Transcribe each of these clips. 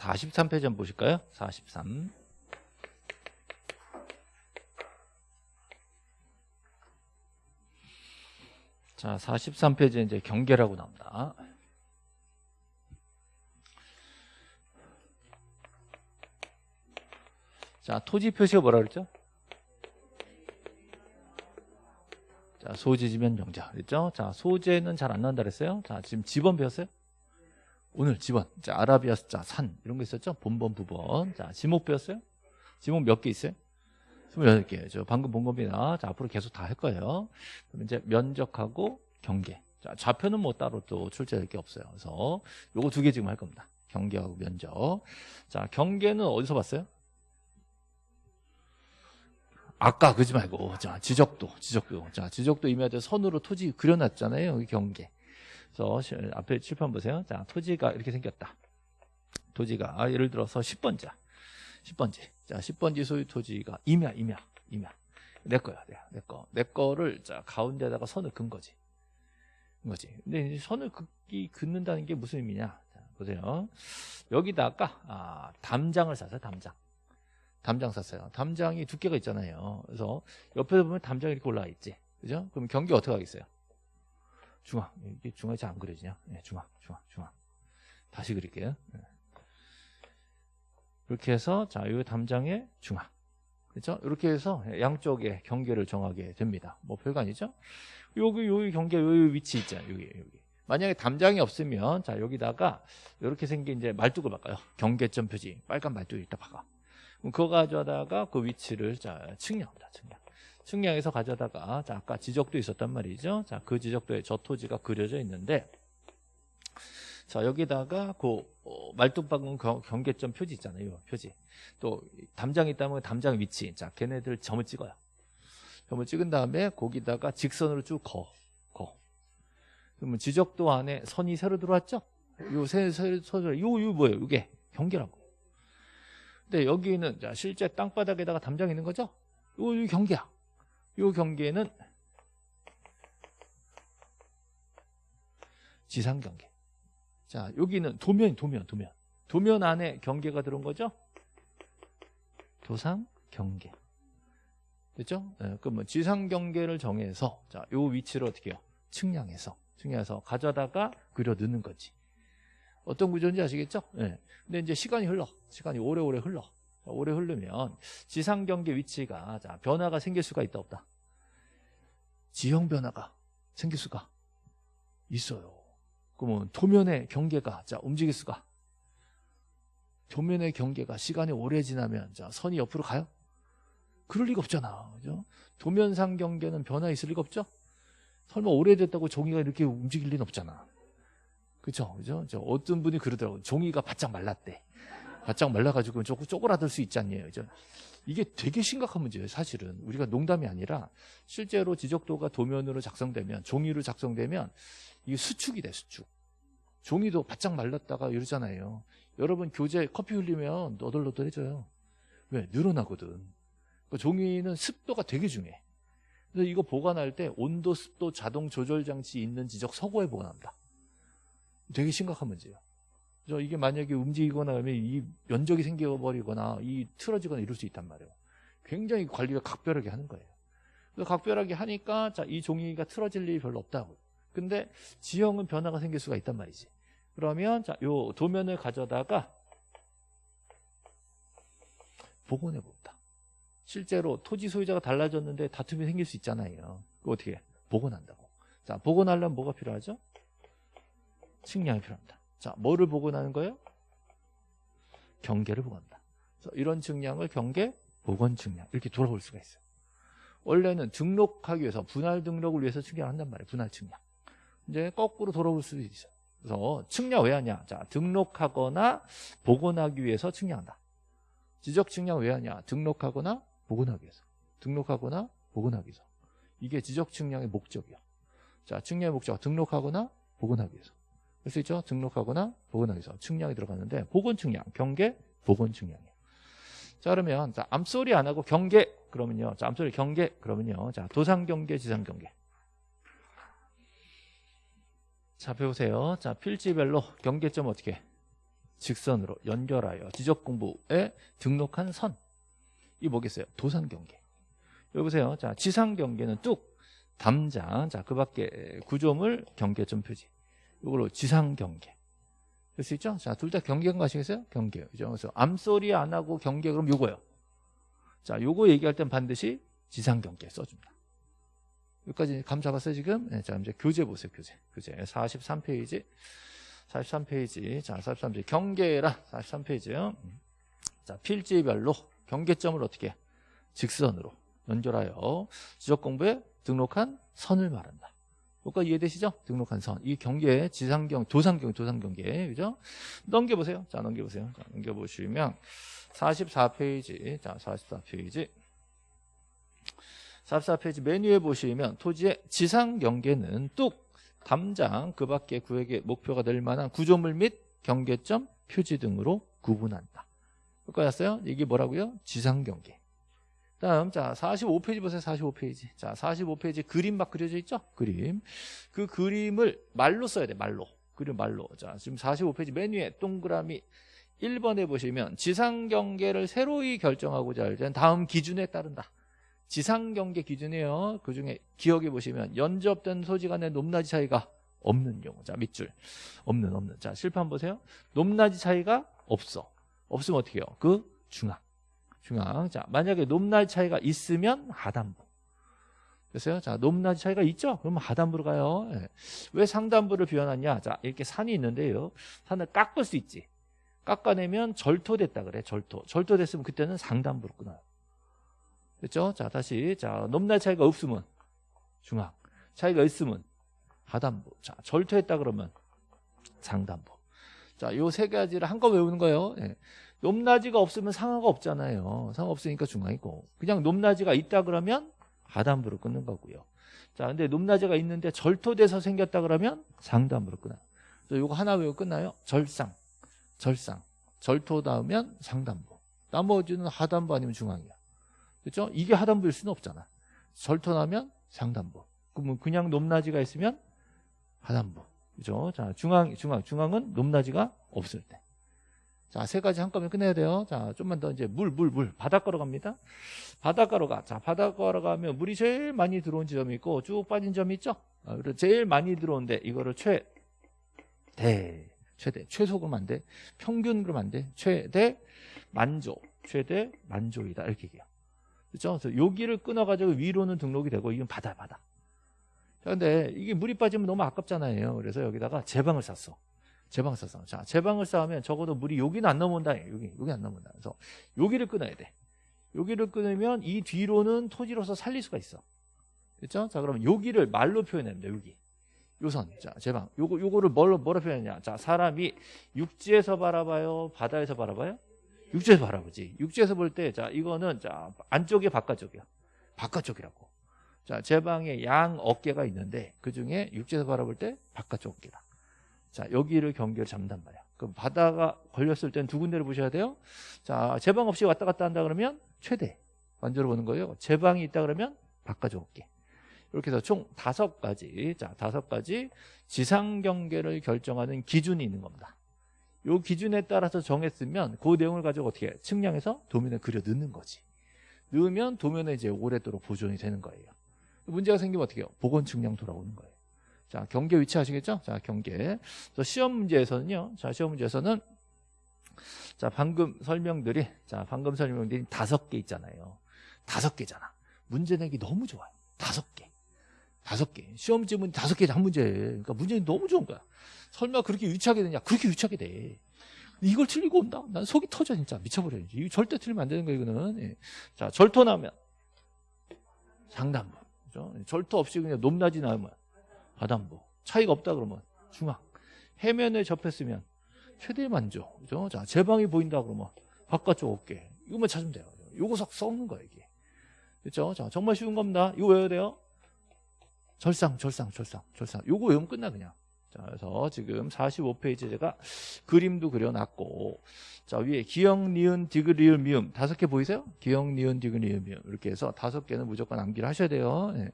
43페이지 한번 보실까요? 43. 자, 43페이지에 이제 경계라고 나옵니다. 자, 토지 표시가 뭐라 그랬죠? 자, 소지지면 영자. 그랬죠? 자, 소재는 잘 안 나온다 그랬어요? 자, 지금 지번 배웠어요? 오늘 지번. 자, 아라비아 숫자, 산. 이런 거 있었죠? 본번, 부번. 자, 지목 배웠어요? 지목 몇 개 있어요? 28개. 저 방금 본 겁니다. 자, 앞으로 계속 다 할 거예요. 그럼 이제 면적하고 경계. 자, 좌표는 뭐 따로 또 출제될 게 없어요. 그래서 요거 두 개 지금 할 겁니다. 경계하고 면적. 자, 경계는 어디서 봤어요? 아까 그지 말고 자 지적도 지적도 자 지적도 임야대 선으로 토지 그려놨잖아요 여기 경계 그래서 앞에 칠판 보세요 자 토지가 이렇게 생겼다 토지가 아, 예를 들어서 10번지야 10번지 자 10번지 소유 토지가 임야 임야 임야 내 거야 내, 내 거. 내 거를 자 가운데다가 선을 긋은 거지 거지 근데 선을 긋기 긋는다는 게 무슨 의미냐 자, 보세요 여기다가 아, 담장을 쌌어요 담장 담장 샀어요. 담장이 두께가 있잖아요. 그래서 옆에서 보면 담장이 이렇게 올라와 있지. 그죠? 그럼 경계 어떻게 하겠어요? 중앙. 이게 중앙이 잘 안 그려지냐? 네, 중앙, 중앙, 중앙. 다시 그릴게요. 네. 이렇게 해서, 자, 이 담장의 중앙. 그렇죠? 이렇게 해서 양쪽에 경계를 정하게 됩니다. 뭐 별거 아니죠? 여기, 여기 경계, 여기 위치 있잖아요. 여기, 여기. 만약에 담장이 없으면, 자, 여기다가 이렇게 생긴 이제 말뚝을 바꿔요. 경계점 표지. 빨간 말뚝을 이따 박아. 그거 가져다가 그 위치를 자 측량합니다. 측량. 측량해서 가져다가 자 아까 지적도 있었단 말이죠. 자 그 지적도에 저 토지가 그려져 있는데 자 여기다가 그 어, 말뚝박은 경계점 표지 있잖아요. 표지. 또 담장이 있다면 담장 위치. 자 걔네들 점을 찍어요. 점을 찍은 다음에 거기다가 직선으로 쭉 거. 거. 그러면 지적도 안에 선이 새로 들어왔죠? 요새 요, 요, 요 뭐예요? 이게 경계라고. 근데 여기는 자, 실제 땅바닥에다가 담장이 있는 거죠? 요, 요 경계야. 요 경계는 지상 경계. 자, 여기는 도면, 도면, 도면. 도면 안에 경계가 들어온 거죠? 도상 경계. 됐죠? 네, 그럼 뭐 지상 경계를 정해서 자, 요 위치를 어떻게 해요? 측량해서 측량해서 가져다가 그려 넣는 거지. 어떤 구조인지 아시겠죠? 네. 근데 이제 시간이 흘러. 시간이 오래오래 흘러. 오래 흐르면 지상 경계 위치가 자, 변화가 생길 수가 있다 없다. 지형 변화가 생길 수가 있어요. 그러면 도면의 경계가 자 움직일 수가 도면의 경계가 시간이 오래 지나면 자 선이 옆으로 가요? 그럴 리가 없잖아. 그죠? 도면상 경계는 변화 있을 리가 없죠? 설마 오래됐다고 종이가 이렇게 움직일 리는 없잖아. 그죠? 그죠? 어떤 분이 그러더라고요. 종이가 바짝 말랐대. 바짝 말라가지고 조금 쪼그라들 수 있지 않냐. 그죠? 이게 되게 심각한 문제예요, 사실은. 우리가 농담이 아니라 실제로 지적도가 도면으로 작성되면, 종이로 작성되면 이게 수축이 돼, 수축. 종이도 바짝 말랐다가 이러잖아요. 여러분 교재 커피 흘리면 너덜너덜해져요. 왜? 늘어나거든. 그러니까 종이는 습도가 되게 중요해. 그래서 이거 보관할 때 온도, 습도, 자동 조절 장치 있는 지적 서고에 보관합니다. 되게 심각한 문제예요. 이게 만약에 움직이거나 하면 이 면적이 생겨버리거나 이 틀어지거나 이럴 수 있단 말이에요. 굉장히 관리가 각별하게 하는 거예요. 그래서 각별하게 하니까 자, 이 종이가 틀어질 일이 별로 없다고. 근데 지형은 변화가 생길 수가 있단 말이지. 그러면 자, 요 도면을 가져다가 복원해 봅니다. 실제로 토지 소유자가 달라졌는데 다툼이 생길 수 있잖아요. 그 어떻게 해? 복원한다고. 자, 복원하려면 뭐가 필요하죠? 측량이 필요합니다. 자, 뭐를 복원하는 거예요? 경계를 복원한다. 그래서 이런 측량을 경계, 복원 측량 이렇게 돌아올 수가 있어요. 원래는 등록하기 위해서 분할 등록을 위해서 측량한단 말이에요. 분할 측량. 이제 거꾸로 돌아올 수도 있어요. 그래서 측량 왜 하냐? 자, 등록하거나 복원하기 위해서 측량한다. 지적 측량 왜 하냐? 등록하거나 복원하기 위해서. 등록하거나 복원하기 위해서. 이게 지적 측량의 목적이야. 자, 측량의 목적 등록하거나 복원하기 위해서. 할 수 있죠? 등록하거나 복원하기서 측량이 들어가는데 복원 측량, 경계, 복원 측량이에요. 자 그러면 자, 암소리 안 하고 경계 그러면요. 자, 암소리 경계 그러면요. 자, 도상 경계, 지상 경계. 자, 배우세요. 자, 필지별로 경계점 어떻게? 직선으로 연결하여 지적 공부에 등록한 선. 이 뭐겠어요? 도산 경계. 여기 보세요. 자, 지상 경계는 뚝 담장. 자, 그 밖에 구조물 경계점 표지. 이걸로 지상 경계. 될 수 있죠? 자, 둘 다 경계인 거 아시겠어요? 경계. 그죠? 그래서 암소리 안 하고 경계 그럼 요거요. 자, 요거 얘기할 땐 반드시 지상 경계 써줍니다. 여기까지 감 잡았어요, 지금? 네, 자, 이제 교재 보세요, 교재. 교재. 43페이지. 43페이지. 자, 43페이지. 경계라. 43페이지요. 자, 필지별로 경계점을 어떻게? 직선으로 연결하여 지적 공부에 등록한 선을 말한다. 여기까지 이해되시죠? 등록한 선. 이 경계, 지상경, 도상경, 도상경계. 그죠? 넘겨보세요. 자, 넘겨보세요. 자, 넘겨보시면 44페이지. 자, 44페이지. 44페이지 메뉴에 보시면 토지의 지상 경계는 뚝 담장 그 밖의 구역의 목표가 될 만한 구조물 및 경계점 표지 등으로 구분한다. 여기까지 왔어요? 이게 뭐라고요? 지상 경계. 다음 자 45페이지 보세요 45페이지. 자 45페이지 그림 막 그려져 있죠? 그림. 그 그림을 말로 써야 돼 말로. 그림 말로. 자 지금 45페이지 메뉴에 동그라미 1번에 보시면 지상 경계를 새로이 결정하고자 할 때는 다음 기준에 따른다. 지상 경계 기준이에요. 그 중에 기억해 보시면 연접된 소지 간의 높낮이 차이가 없는 경우. 자 밑줄. 없는 없는. 자 실판 보세요. 높낮이 차이가 없어. 없으면 어떻게 해요? 그 중앙 중앙. 자, 만약에 높낮이 차이가 있으면 하단부. 됐어요? 자, 높낮이 차이가 있죠? 그러면 하단부로 가요. 예. 왜 상단부를 비워놨냐? 자, 이렇게 산이 있는데요. 산을 깎을 수 있지. 깎아내면 절토됐다 그래. 절토. 절토됐으면 그때는 상단부로 끊어요. 됐죠? 자, 다시. 자, 높낮이 차이가 없으면 중앙. 차이가 있으면 하단부. 자, 절토했다 그러면 상단부. 자, 요 세 가지를 한꺼번에 외우는 거예요. 예. 높낮이가 없으면 상하가 없잖아요. 상하 없으니까 중앙이고. 그냥 높낮이가 있다 그러면 하단부로 끊는 거고요. 자, 근데 높낮이가 있는데 절토돼서 생겼다 그러면 상단부로 끊어요. 요거 하나 외우고 끝나요. 절상, 절상. 절토 닿으면 상단부. 나머지는 하단부 아니면 중앙이야. 그렇죠? 이게 하단부일 수는 없잖아. 절토 나면 상단부. 그러면 그냥 높낮이가 있으면 하단부. 그죠? 자, 중앙, 중앙, 중앙은 높낮이가 없을 때. 자, 세 가지 한꺼번에 끝내야 돼요. 자, 좀만 더 이제 물, 물, 물. 바닷가로 갑니다. 바닷가로 가. 자, 바닷가로 가면 물이 제일 많이 들어온 지점이 있고 쭉 빠진 점이 있죠? 아, 그리고 제일 많이 들어온데 이거를 최, 대, 최대. 최소 그러면 안 돼. 평균 그러면 안 돼. 최대, 만조. 최대, 만조이다. 이렇게 얘기해요. 그렇죠? 그래서 여기를 끊어가지고 위로는 등록이 되고 이건 바다, 바다. 자, 근데 이게 물이 빠지면 너무 아깝잖아요. 그래서 여기다가 제방을 샀어. 제방 써서 자 제방을 쌓으면 적어도 물이 여기는 안 넘어온다. 여기 여기 안 넘어온다. 그래서 여기를 끊어야 돼. 여기를 끊으면 이 뒤로는 토지로서 살릴 수가 있어. 그렇죠? 자 그러면 여기를 말로 표현합니다. 여기. 요선. 자 제방. 요거 요거를 뭘로 뭐로 표현하냐. 자 사람이 육지에서 바라봐요? 바다에서 바라봐요? 육지에서 바라보지. 육지에서 볼 때 자 이거는 자 안쪽이 바깥쪽이야. 바깥쪽이라고. 자 제방에 양 어깨가 있는데 그 중에 육지에서 바라볼 때 바깥쪽 어깨다 자, 여기를 경계를 잡는단 말이야. 그럼 바다가 걸렸을 땐 두 군데를 보셔야 돼요. 자, 제방 없이 왔다 갔다 한다 그러면 최대 만들어 보는 거예요. 제방이 있다 그러면 바꿔줘 볼게. 이렇게 해서 총 다섯 가지, 자, 다섯 가지 지상 경계를 결정하는 기준이 있는 겁니다. 요 기준에 따라서 정했으면 그 내용을 가지고 어떻게 해? 측량해서 도면에 그려 넣는 거지. 넣으면 도면에 이제 오랫도록 보존이 되는 거예요. 문제가 생기면 어떻게 해요? 보건 측량 돌아오는 거예요. 자, 경계 위치 아시겠죠? 자, 경계. 그래서 시험 문제에서는요. 자, 시험 문제에서는 자, 방금 설명들이 자, 방금 설명들이 다섯 개 있잖아요. 다섯 개잖아. 문제 내기 너무 좋아요. 다섯 개. 다섯 개. 시험 지문 다섯 개 한 문제. 그러니까 문제는 너무 좋은 거야. 설마 그렇게 유치하게 되냐? 그렇게 유치하게 돼. 이걸 틀리고 온다? 난 속이 터져 진짜 미쳐버려야지. 이거 절대 틀리면 안 되는 거 이거는. 예. 자, 절토 나오면 상단부. 그죠? 절토 없이 그냥 높낮이 나오면 하단부. 차이가 없다 그러면 중앙. 해면에 접했으면 최대 만족. 그죠? 자, 제방이 보인다 그러면 바깥쪽 어깨. 이거만 찾으면 돼요. 요거 석 썩는 거예요, 이게. 그렇죠? 자, 정말 쉬운 겁니다. 이거 외워야 돼요. 절상, 절상, 절상, 절상. 요거 외우면 끝나 그냥. 자, 그래서 지금 45페이지 제가 그림도 그려놨고 자, 위에 기역, 니은, 디귿, 리을, 미음 다섯 개 보이세요? 기역, 니은, 디귿, 리을, 미음 이렇게 해서 다섯 개는 무조건 암기를 하셔야 돼요. 네.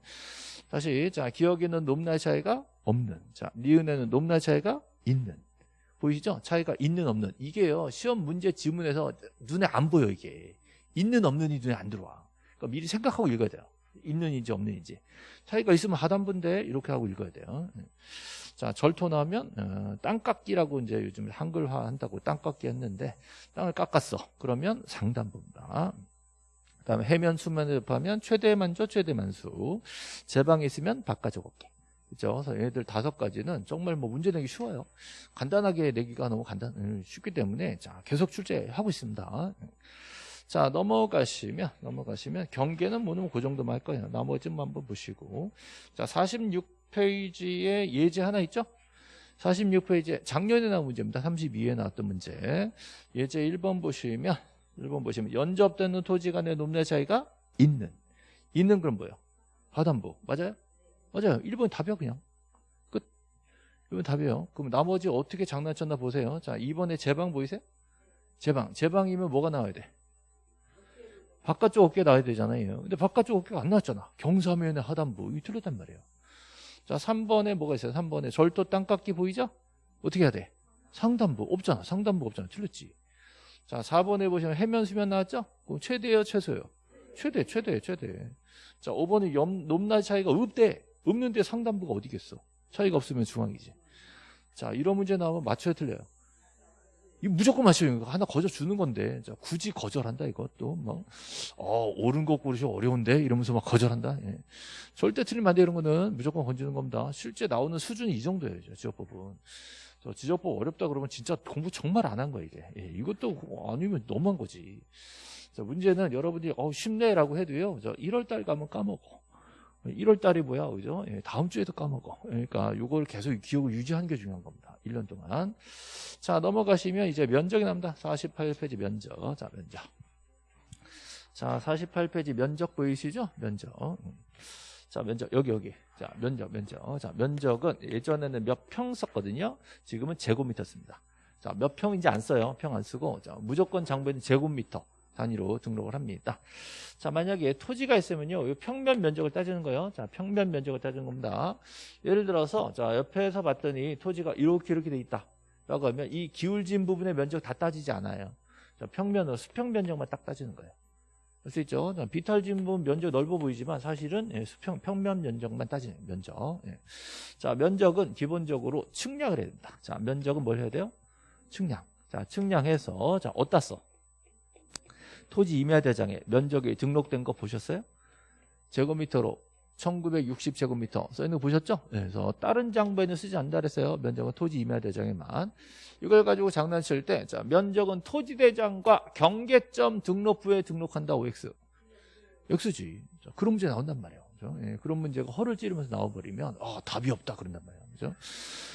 다시 자 기억에는 높낮이 차이가 없는 자 니은에는 높낮이 차이가 있는. 보이시죠? 차이가 있는 없는. 이게요 시험 문제 지문에서 눈에 안 보여 이게. 있는 없는이 눈에 안 들어와. 그러니까 미리 생각하고 읽어야 돼요. 있는인지 없는인지. 차이가 있으면 하단분데 이렇게 하고 읽어야 돼요. 자 절토 나오면 어, 땅깎기라고 이제 요즘 한글화 한다고 땅깎기 했는데 땅을 깎았어. 그러면 상단부입니다. 그 다음에 해면 수면을 접하면 최대만조 최대만수 제방에 있으면 바깥쪽 어깨 그죠? 그래서 얘들 다섯 가지는 정말 뭐 문제 내기 쉬워요. 간단하게 내기가 너무 간단, 음, 쉽기 때문에 자 계속 출제하고 있습니다. 자 넘어가시면 넘어가시면 경계는 뭐는 그 정도만 할 거예요. 나머지는 한번 보시고 자 46페이지에 예제 하나 있죠? 46페이지에 작년에 나온 문제입니다. 32에 나왔던 문제. 예제 1번 보시면 1번 보시면 연접되는 토지 간의 높낮이 차이가 있는 있는 그럼 뭐예요? 하단부 맞아요? 맞아요. 1번 답이야 그냥. 끝. 1번 답이에요. 그럼 나머지 어떻게 장난쳤나 보세요. 자 2번에 제방 보이세요? 제방. 제방이면 뭐가 나와야 돼? 바깥쪽 어깨 나와야 되잖아요. 근데 바깥쪽 어깨가 안 나왔잖아. 경사면의 하단부. 이 틀렸단 말이에요. 자 3번에 뭐가 있어요? 3번에 절도 땅깎기 보이죠? 어떻게 해야 돼? 상단부. 없잖아. 상단부 없잖아. 틀렸지. 자 4번에 보시면 해면 수면 나왔죠? 그럼 최대예요 최소예요? 최대 최대 최대. 자 5번에 염, 높낮이 차이가 없대. 없는데 상단부가 어디겠어? 차이가 없으면 중앙이지. 자, 이런 문제 나오면 맞춰야 틀려요. 이 무조건 맞춰요. 하나 거저 주는 건데. 자, 굳이 거절한다, 이것도. 뭐, 어, 옳은 거 고르시 어려운데? 이러면서 막 거절한다. 예. 절대 틀리면 안 돼, 이런 거는 무조건 건지는 겁니다. 실제 나오는 수준이 이 정도예요, 지적법은. 저 지적법 어렵다 그러면 진짜 공부 정말 안 한 거야, 이게. 예, 이것도 아니면 너무한 거지. 자, 문제는 여러분이, 어, 쉽네라고 해도요, 저 1월달 가면 까먹어. 1월 달이 뭐야, 그죠? 예, 다음 주에도 까먹어. 그러니까 요걸 계속 기억을 유지하는 게 중요한 겁니다. 1년 동안. 자, 넘어가시면 이제 면적이 납니다. 48페이지 면적. 자, 면적. 자, 48페이지 면적 보이시죠? 면적. 자, 면적. 여기, 여기. 자, 면적, 면적. 자, 면적은 예전에는 몇 평 썼거든요. 지금은 제곱미터 씁니다. 자, 몇 평인지 안 써요. 평 안 쓰고. 자, 무조건 장부에는 제곱미터. 단위로 등록을 합니다. 자, 만약에 토지가 있으면요. 평면 면적을 따지는 거예요. 자, 평면 면적을 따지는 겁니다. 예를 들어서 자, 옆에서 봤더니 토지가 이렇게 이렇게 돼 있다. 라고 하면 이 기울진 부분의 면적 다 따지지 않아요. 자, 평면으로 수평 면적만 딱 따지는 거예요. 알수 있죠? 자, 비탈진 부분 면적 넓어 보이지만 사실은 예, 수평 평면 면적만 따지는 면적. 예. 자, 면적은 기본적으로 측량을 해야 된다. 자, 면적은 뭘 해야 돼요? 측량. 자, 측량해서 자, 어디다 써? 토지 임야 대장에 면적이 등록된 거 보셨어요? 제곱미터로 1960제곱미터 써있는 거 보셨죠? 네, 그래서 다른 장부에는 쓰지 않는다 그랬어요. 면적은 토지 임야대장에만. 이걸 가지고 장난칠 때 자, 면적은 토지대장과 경계점 등록부에 등록한다 OX. X지. 자, 그런 문제 나온단 말이에요. 그렇죠? 예, 그런 문제가 허를 찌르면서 나와버리면 아, 답이 없다 그런단 말이에요. 그죠?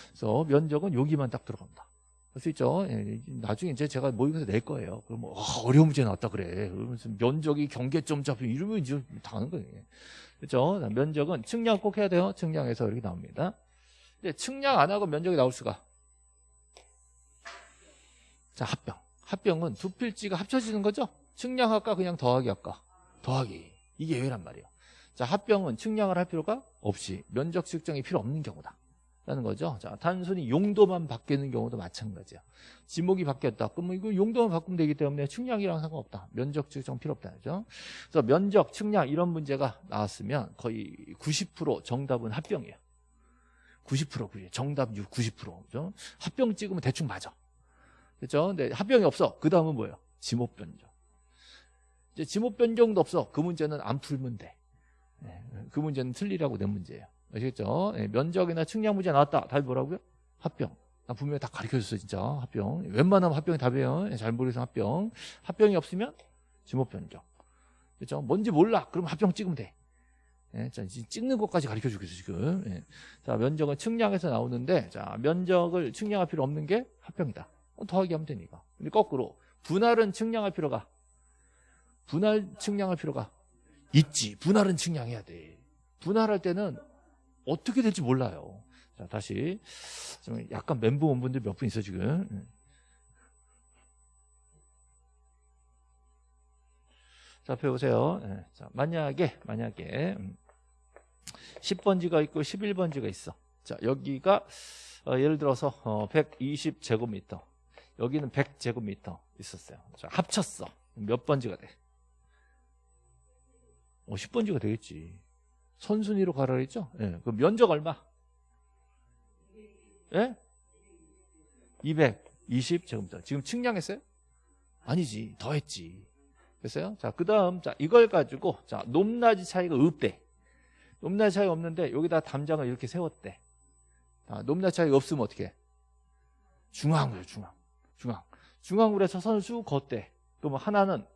그래서 면적은 여기만 딱 들어갑니다. 할수 있죠. 예, 나중에 이제 제가 모의고사 낼 거예요. 뭐, 어, 어려운 문제 나왔다 그래. 그러면서 면적이 경계점 잡혀 이러면 이제 당하는 거예요. 그렇죠? 면적은 측량 꼭 해야 돼요. 측량해서 이렇게 나옵니다. 근데 측량 안 하고 면적이 나올 수가. 자, 합병. 합병은 두 필지가 합쳐지는 거죠? 측량할까 그냥 더하기 할까? 더하기. 이게 예외란 말이에요. 자, 합병은 측량을 할 필요가 없이 면적 측정이 필요 없는 경우다. 라는 거죠. 자, 단순히 용도만 바뀌는 경우도 마찬가지야. 지목이 바뀌었다. 그러면 이거 용도만 바꾸면 되기 때문에 측량이랑 상관없다. 면적 측정 필요 없다. 그죠? 그래서 면적, 측량 이런 문제가 나왔으면 거의 90% 정답은 합병이에요. 90% 그게 정답 90% 그죠? 합병 찍으면 대충 맞아. 그죠? 근데 합병이 없어. 그 다음은 뭐예요? 지목 변경. 이제 지목 변경도 없어. 그 문제는 안 풀면 돼. 네, 그 문제는 틀리라고 낸 문제예요. 아시겠죠? 예, 면적이나 측량 문제 나왔다. 답이 뭐라고요? 합병. 나 분명히 다 가르쳐줬어 진짜 합병. 웬만하면 합병이 답이에요. 예, 잘 모르겠어 합병. 합병이 없으면 지목 변경. 그렇죠? 뭔지 몰라. 그럼 합병 찍으면 돼. 예, 자, 찍는 것까지 가르쳐 주겠어 지금. 예. 자, 면적은 측량에서 나오는데, 자, 면적을 측량할 필요 없는 게 합병이다. 어, 더하기 하면 되니까. 근데 거꾸로 분할은 측량할 필요가 분할 측량할 필요가 있지. 분할은 측량해야 돼. 분할할 때는 어떻게 될지 몰라요. 자, 다시. 좀 약간 멘붕 온 분들 몇 분 있어, 지금. 예. 자, 배우세요. 예. 자, 만약에, 만약에, 10번지가 음, 있고 11번지가 있어. 자, 여기가 어, 예를 들어서 어, 120제곱미터 여기는 100제곱미터 있었어요. 자, 합쳤어. 몇 번지가 돼? 어, 10번지가 되겠지. 선순위로 가라 그랬죠? 예. 그 면적 얼마? 예? 220제곱미터. 지금 측량했어요? 아니지. 더했지. 됐어요? 자, 그 다음, 자, 이걸 가지고, 자, 높낮이 차이가 없대. 높낮이 차이가 없는데, 여기다 담장을 이렇게 세웠대. 자, 높낮이 차이가 없으면 어떻게 해? 중앙으로, 중앙. 중앙. 중앙으로 해서 선을 쭉 걷대. 그러면 하나는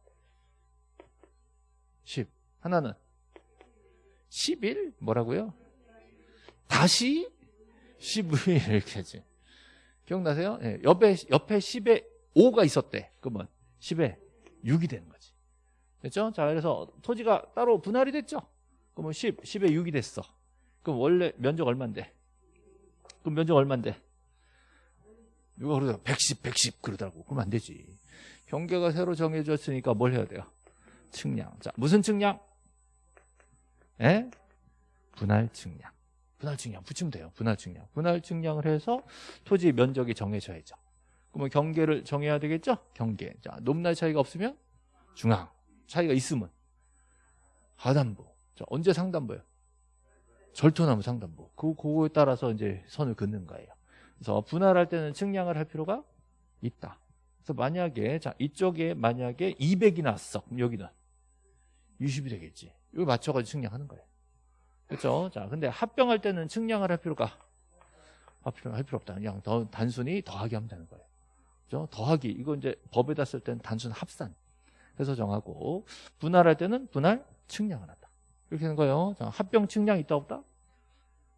10. 하나는 11? 뭐라고요? 다시 15일 이렇게 하지. 기억나세요? 예, 옆에, 옆에 10에 5가 있었대. 그러면 10에 6이 되는 거지. 됐죠? 자, 그래서 토지가 따로 분할이 됐죠? 그러면 10, 10에 6이 됐어. 그럼 원래 면적 얼만데? 그럼 면적 얼만데? 누가 그러더라 110, 110 그러더라고. 그러면 안 되지. 경계가 새로 정해졌으니까 뭘 해야 돼요? 측량. 자, 무슨 측량? 예? 분할 측량. 분할 측량 붙이면 돼요. 분할 측량. 분할 측량을 해서 토지 면적이 정해져야죠. 그러면 경계를 정해야 되겠죠? 경계. 자, 높낮이 차이가 없으면 중앙. 차이가 있으면 하단부. 자, 언제 상단부예요? 절토나무 상단부. 그 그거에 따라서 이제 선을 긋는 거예요. 그래서 분할할 때는 측량을 할 필요가 있다. 그래서 만약에 자 이쪽에 만약에 200이 나왔어. 그럼 여기는 60이 되겠지. 이걸 맞춰가지고 측량하는 거예요. 그렇죠? 자, 근데 합병할 때는 측량을 할 필요가 할 필요 할 필요 없다. 그냥 더 단순히 더하기 하면 되는 거예요. 그렇죠? 더하기 이거 이제 법에다 쓸 때는 단순 합산 해서 정하고 분할할 때는 분할 측량을 한다. 이렇게 되는 거예요. 자, 합병 측량 있다 없다?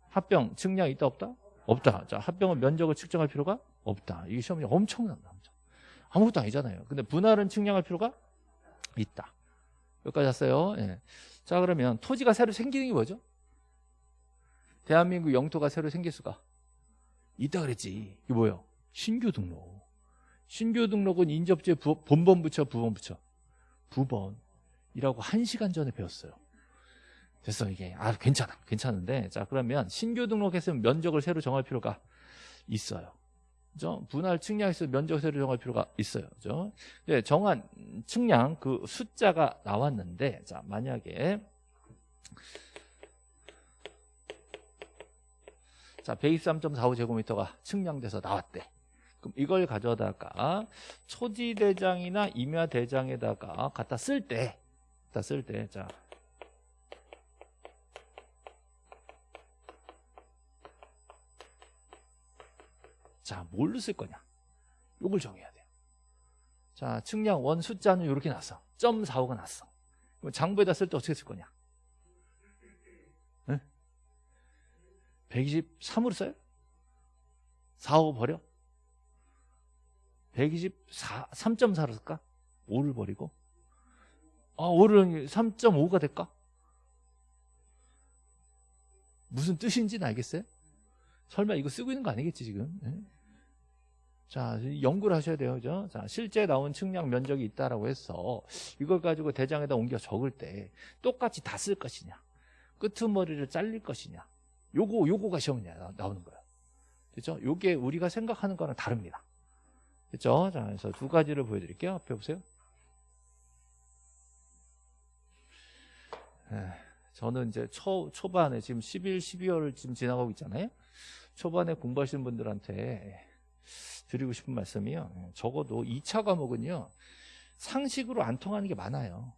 합병 측량 있다 없다? 없다. 자, 합병은 면적을 측정할 필요가 없다. 이게 시험이 엄청납니다. 엄청. 아무것도 아니잖아요. 근데 분할은 측량할 필요가 있다. 여기까지 왔어요. 예. 자, 그러면 토지가 새로 생기는 게 뭐죠? 대한민국 영토가 새로 생길 수가 있다 그랬지. 이게 뭐예요? 신규 등록. 신규 등록은 인접제 부, 본번 부처, 부번 부처. 부번이라고 한 시간 전에 배웠어요. 됐어 이게 아 괜찮아 괜찮은데 자 그러면 신규 등록했으면 면적을 새로 정할 필요가 있어요 그죠 분할 측량에서 면적 새로 정할 필요가 있어요. 그죠? 네, 정한 측량 그 숫자가 나왔는데 자 만약에 자 123.45제곱미터가 측량돼서 나왔대. 그럼 이걸 가져다가 초지대장이나 임야대장에다가 갖다 쓸 때 갖다 쓸 때 자 자, 뭘로 쓸 거냐? 요걸 정해야 돼요. 자, 측량 원 숫자는 이렇게 났어. 0.45가 났어. 그럼 장부에다 쓸 때 어떻게 쓸 거냐? 네? 123으로 써요? 4호 버려? 124, 3.4로 쓸까? 5를 버리고? 아, 5를 3.5가 될까? 무슨 뜻인지는 알겠어요? 설마 이거 쓰고 있는 거 아니겠지, 지금? 네? 자, 연구를 하셔야 돼요. 그죠? 자, 실제 나온 측량 면적이 있다라고 해서 이걸 가지고 대장에다 옮겨 적을 때 똑같이 다 쓸 것이냐. 끄트머리를 잘릴 것이냐. 요거, 요거가 시험에 나오는 거예요. 그죠? 요게 우리가 생각하는 거랑 다릅니다. 그죠? 자, 그래서 두 가지를 보여드릴게요. 앞에 보세요. 에, 저는 이제 초, 초반에 지금 11, 12월을 지금 지나가고 있잖아요. 초반에 공부하시는 분들한테 드리고 싶은 말씀이요. 예, 적어도 2차 과목은요. 상식으로 안 통하는 게 많아요.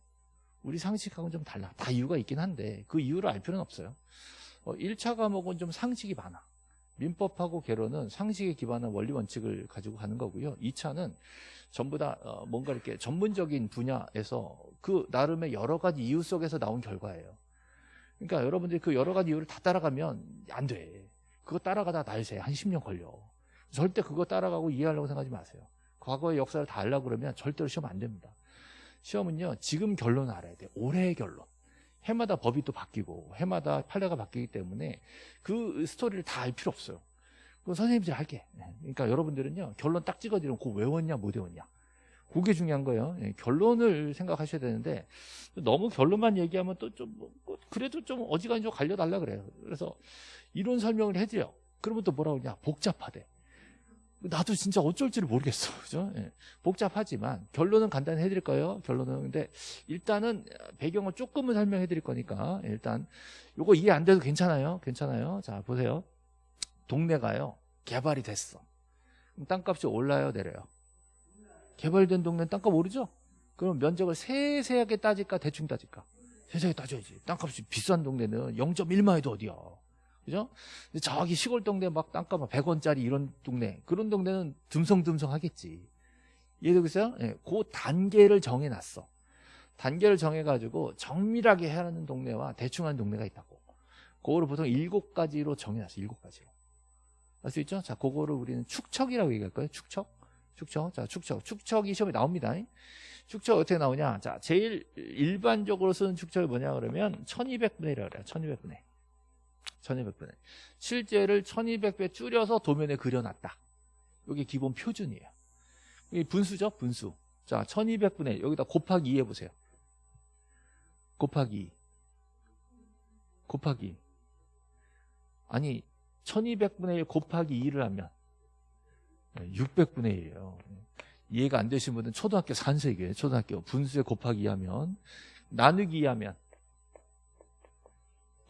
우리 상식하고는 좀 달라. 다 이유가 있긴 한데 그 이유를 알 필요는 없어요. 어, 1차 과목은 좀 상식이 많아. 민법하고 개론은 상식에 기반한 원리 원칙을 가지고 가는 거고요. 2차는 전부 다 어, 뭔가 이렇게 전문적인 분야에서 그 나름의 여러 가지 이유 속에서 나온 결과예요. 그러니까 여러분들이 그 여러 가지 이유를 다 따라가면 안 돼. 그거 따라가다 날새 한 10년 걸려. 절대 그거 따라가고 이해하려고 생각하지 마세요. 과거의 역사를 다 알려고 그러면 절대로 시험 안 됩니다. 시험은요, 지금 결론을 알아야 돼요. 올해의 결론. 해마다 법이 또 바뀌고, 해마다 판례가 바뀌기 때문에 그 스토리를 다 알 필요 없어요. 그건 선생님들이 할게. 네. 그러니까 여러분들은요, 결론 딱 찍어드리면 그거 외웠냐, 못 외웠냐. 그게 중요한 거예요. 예, 결론을 생각하셔야 되는데, 너무 결론만 얘기하면 또 좀, 뭐, 그래도 좀 어지간히 좀 갈려달라 그래요. 그래서 이론 설명을 해줘요. 그러면 또 뭐라고 그러냐? 복잡하대. 나도 진짜 어쩔지를 모르겠어. 그죠? 예. 복잡하지만 결론은 간단히 해드릴 거예요. 결론은 근데 일단은 배경을 조금은 설명해 드릴 거니까 일단 요거 이해 안 돼도 괜찮아요. 괜찮아요. 자 보세요. 동네가요 개발이 됐어. 그럼 땅값이 올라요, 내려요? 개발된 동네는 땅값 오르죠? 그럼 면적을 세세하게 따질까 대충 따질까? 세세하게 따져야지. 땅값이 비싼 동네는 0.1만 해도 어디야? 그죠? 저기 시골 동네 막 땅값 100원짜리 이런 동네 그런 동네는 듬성듬성 하겠지. 이해되겠어요? 예, 그 단계를 정해놨어. 단계를 정해가지고 정밀하게 해라는 동네와 대충한 동네가 있다고. 그거를 보통 일곱 가지로 정해놨어. 일곱 가지로. 알 수 있죠? 자, 그거를 우리는 축척이라고 얘기할 거예요. 축척. 축척. 자, 축척. 축척이 시험에 나옵니다. 축척 어떻게 나오냐? 자, 제일 일반적으로 쓰는 축척이 뭐냐 그러면 1200분의 1이라고 그래요. 1200분의 1200분의 실제를 1200배 줄여서 도면에 그려놨다. 이게 기본 표준이에요. 이 분수죠? 분수. 자, 1200분의 여기다 곱하기 2 해보세요. 곱하기 2. 곱하기 2. 아니 1200분의 1 곱하기 2를 하면 600분의 1이에요. 이해가 안 되신 분은 초등학교 산수이에요. 초등학교 분수에 곱하기 2 하면 나누기 2 하면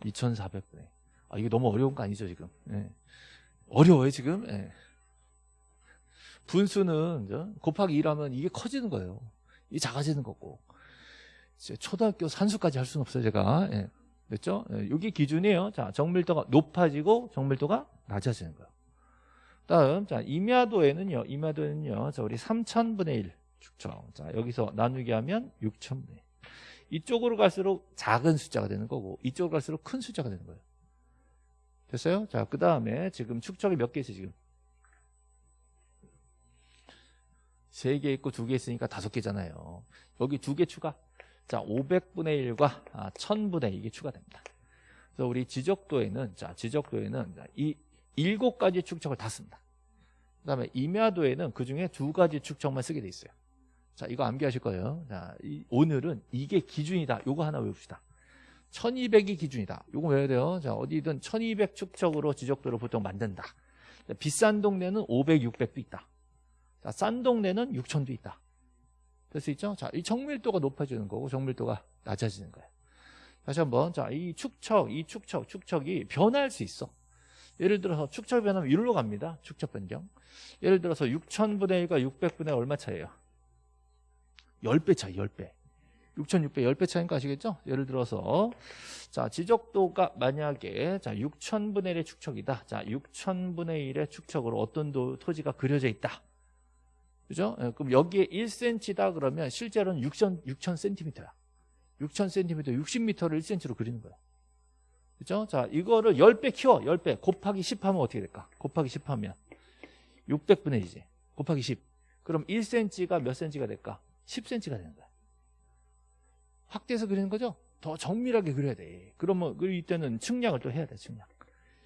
2400분의 1. 아, 이게 너무 어려운 거 아니죠, 지금? 예. 어려워요, 지금? 예. 분수는 곱하기 2라면 이게 커지는 거예요. 이게 작아지는 거고. 초등학교 산수까지 할 수는 없어요, 제가. 예. 됐죠? 예. 이게 기준이에요. 자, 정밀도가 높아지고 정밀도가 낮아지는 거예요. 다음, 자, 임야도에는요, 임야도에는요, 자, 우리 3000분의 1 축청. 자, 여기서 나누기 하면 6000분의 1. 이쪽으로 갈수록 작은 숫자가 되는 거고, 이쪽으로 갈수록 큰 숫자가 되는 거예요. 됐어요? 자, 그 다음에 지금 축척이 몇 개 있어요, 지금? 세 개 있고 두 개 있으니까 다섯 개잖아요. 여기 두 개 추가. 자, 500분의 1과 아, 1000분의 이게 추가됩니다. 그래서 우리 지적도에는, 자, 지적도에는 이 일곱 가지 축척을 다 씁니다. 그 다음에 임야도에는 그 중에 두 가지 축척만 쓰게 돼 있어요. 자, 이거 암기하실 거예요. 자, 이, 오늘은 이게 기준이다. 요거 하나 외웁시다. 1200이 기준이다. 요거 외워야 돼요. 자, 어디든 1200 축척으로 지적도를 보통 만든다. 자, 비싼 동네는 500, 600도 있다. 자, 싼 동네는 6000도 있다. 될 수 있죠? 자, 이 정밀도가 높아지는 거고 정밀도가 낮아지는 거예요. 다시 한번. 자, 이 축척, 이 축척, 축척이 변할 수 있어. 예를 들어서 축척 변하면 이리로 갑니다. 축척 변경. 예를 들어서 6000분의 1과 600분의 1 얼마 차이에요? 10배 차이, 10배. 6,600 10배 차이인 거 아시겠죠? 예를 들어서 자 지적도가 만약에 자 6,000분의 1의 축척이다. 자 6,000분의 1의 축척으로 어떤 도, 토지가 그려져 있다. 그죠? 예, 그럼 여기에 1cm다 그러면 실제로는 6,000, 6,000cm야. 6,000cm, 60m를 1cm로 그리는 거야. 그죠? 자, 이거를 10배 키워. 10배. 곱하기 10 하면 어떻게 될까? 곱하기 10 하면 600분의 1이지. 곱하기 10. 그럼 1cm가 몇 cm가 될까? 10cm가 되는 거야. 확대해서 그리는 거죠. 더 정밀하게 그려야 돼. 그러면 이때는 측량을 또 해야 돼. 측량.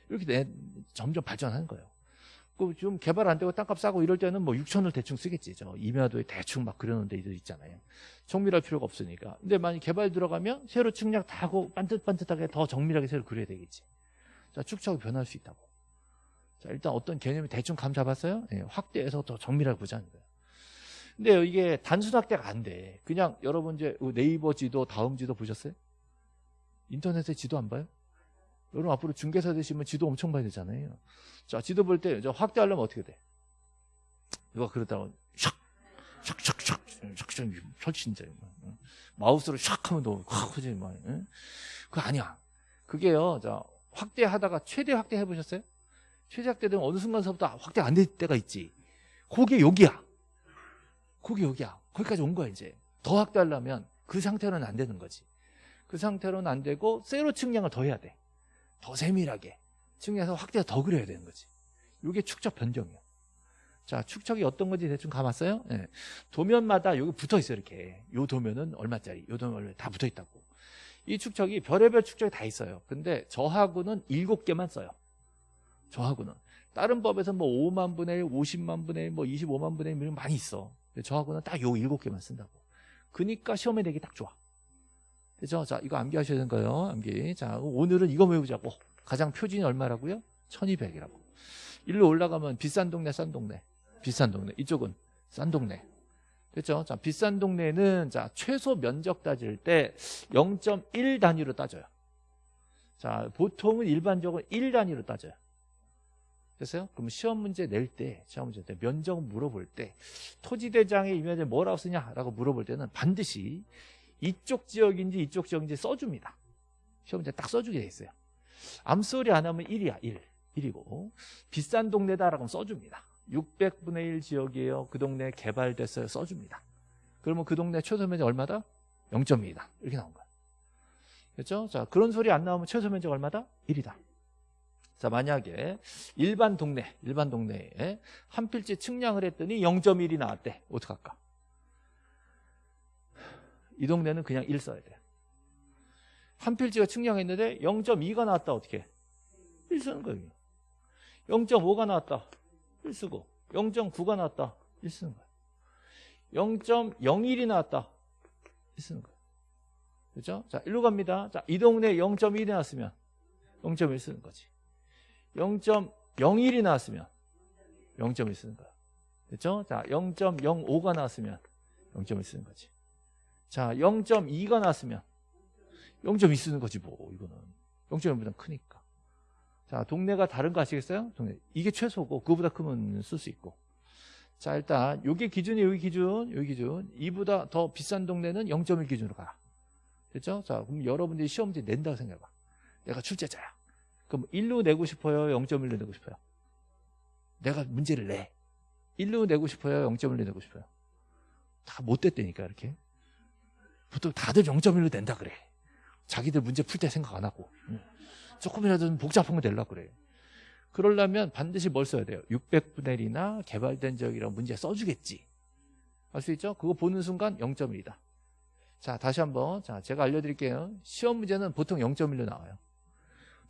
이렇게 내, 점점 발전하는 거예요. 그좀 개발 안 되고 땅값 싸고 이럴 때는 뭐 6천을 대충 쓰겠지. 저 임야도에 대충 막 그려놓은 데들 있잖아요. 정밀할 필요가 없으니까. 근데 만약 개발 들어가면 새로 측량 다 하고 반듯반듯하게 더 정밀하게 새로 그려야 되겠지. 자, 축척이 변할 수 있다고. 자, 일단 어떤 개념이 대충 감 잡았어요? 네, 확대해서 더 정밀하게 보자는 거예요. 근데 이게 단순 확대가 안 돼. 그냥 여러분 이제 네이버 지도, 다음 지도 보셨어요? 인터넷에 지도 안 봐요? 여러분 앞으로 중개사 되시면 지도 엄청 봐야 되잖아요. 자, 지도 볼 때 확대하려면 어떻게 돼? 누가 그러다가 샥, 샥, 샥, 샥, 샥, 샥, 설친자. 마우스로 샥 하면 너무 확 커지는 말. 그거 아니야. 그게요, 자, 확대하다가 최대 확대 해보셨어요? 최대 확대 되면 어느 순간서부터 확대 안 될 때가 있지. 그게 여기야. 그게 여기야. 거기까지 온 거야, 이제. 더 확대하려면 그 상태로는 안 되는 거지. 그 상태로는 안 되고, 세로 측량을 더 해야 돼. 더 세밀하게. 측량해서 확대가 더 그려야 되는 거지. 이게 축척 변경이야. 자, 축척이 어떤 건지 대충 감았어요? 네. 도면마다 여기 붙어 있어요, 이렇게. 요 도면은 얼마짜리, 요 도면 얼마 다 붙어 있다고. 이 축척이 별의별 축척이 다 있어요. 근데 저하고는 7개만 써요. 저하고는. 다른 법에서 뭐 5만 분의 1, 50만 분의 1, 뭐 25만 분의 1 많이 있어. 저하고는 딱 요 일곱 개만 쓴다고. 그니까 시험에 내기 딱 좋아. 그죠? 자, 이거 암기하셔야 되는 거예요. 암기. 자, 오늘은 이거 외우자고. 가장 표준이 얼마라고요? 1200이라고. 일로 올라가면 비싼 동네, 싼 동네. 비싼 동네. 이쪽은 싼 동네. 됐죠? 자, 비싼 동네는 자, 최소 면적 따질 때 0.1 단위로 따져요. 자, 보통은 일반적으로 1 단위로 따져요. 됐어요? 그럼 시험 문제 낼 때, 시험 문제 때 면적 물어볼 때 토지 대장의 이면에 뭐라고 쓰냐라고 물어볼 때는 반드시 이쪽 지역인지 이쪽 지역인지 써줍니다. 시험 문제 딱 써주게 돼 있어요. 암소리 안 하면 1이야, 1. 1이고 비싼 동네다라고 써줍니다. 600분의 1 지역이에요. 그 동네 개발됐어요. 써줍니다. 그러면 그 동네 최소 면적 얼마다? 0.2다. 이렇게 나온 거야. 그렇죠? 자, 그런 소리 안 나오면 최소 면적 얼마다? 1이다. 자, 만약에 일반 동네, 일반 동네에 한 필지 측량을 했더니 0.1이 나왔대. 어떡할까? 이 동네는 그냥 1 써야 돼요. 한 필지가 측량했는데 0.2가 나왔다. 어떻게? 1 쓰는 거예요. 0.5가 나왔다. 1 쓰고 0.9가 나왔다. 1 쓰는 거예요. 0.01이 나왔다. 1 쓰는 거예요. 그렇죠? 자, 일로 갑니다. 자, 이 동네에 0.1이 나왔으면 0.1 쓰는 거지. 0.01이 나왔으면 0.1 쓰는 거야. 됐죠? 자, 0.05가 나왔으면 0.1 쓰는 거지. 자, 0.2가 나왔으면 0.2 쓰는 거지 뭐 이거는. 0.1보다 크니까. 자, 동네가 다른 거 아시겠어요? 동네. 이게 최소고 그거보다 크면 쓸 수 있고. 자, 일단 요게 기준이 여기 기준, 여기 기준. 이보다 더 비싼 동네는 0.1 기준으로 가. 됐죠? 자, 그럼 여러분들이 시험 문제 낸다고 생각해봐. 내가 출제자야. 그럼 1로 내고 싶어요? 0.1로 내고 싶어요? 내가 문제를 내. 1로 내고 싶어요? 0.1로 내고 싶어요? 다 못 됐다니까, 이렇게. 보통 다들 0.1로 낸다 그래. 자기들 문제 풀 때 생각 안 하고. 조금이라도 복잡한 거 내려고 그래. 그러려면 반드시 뭘 써야 돼요? 600분의 1이나 개발된 지역이라고 문제 써주겠지. 알 수 있죠? 그거 보는 순간 0.1이다. 자, 다시 한번. 자, 제가 알려드릴게요. 시험 문제는 보통 0.1로 나와요.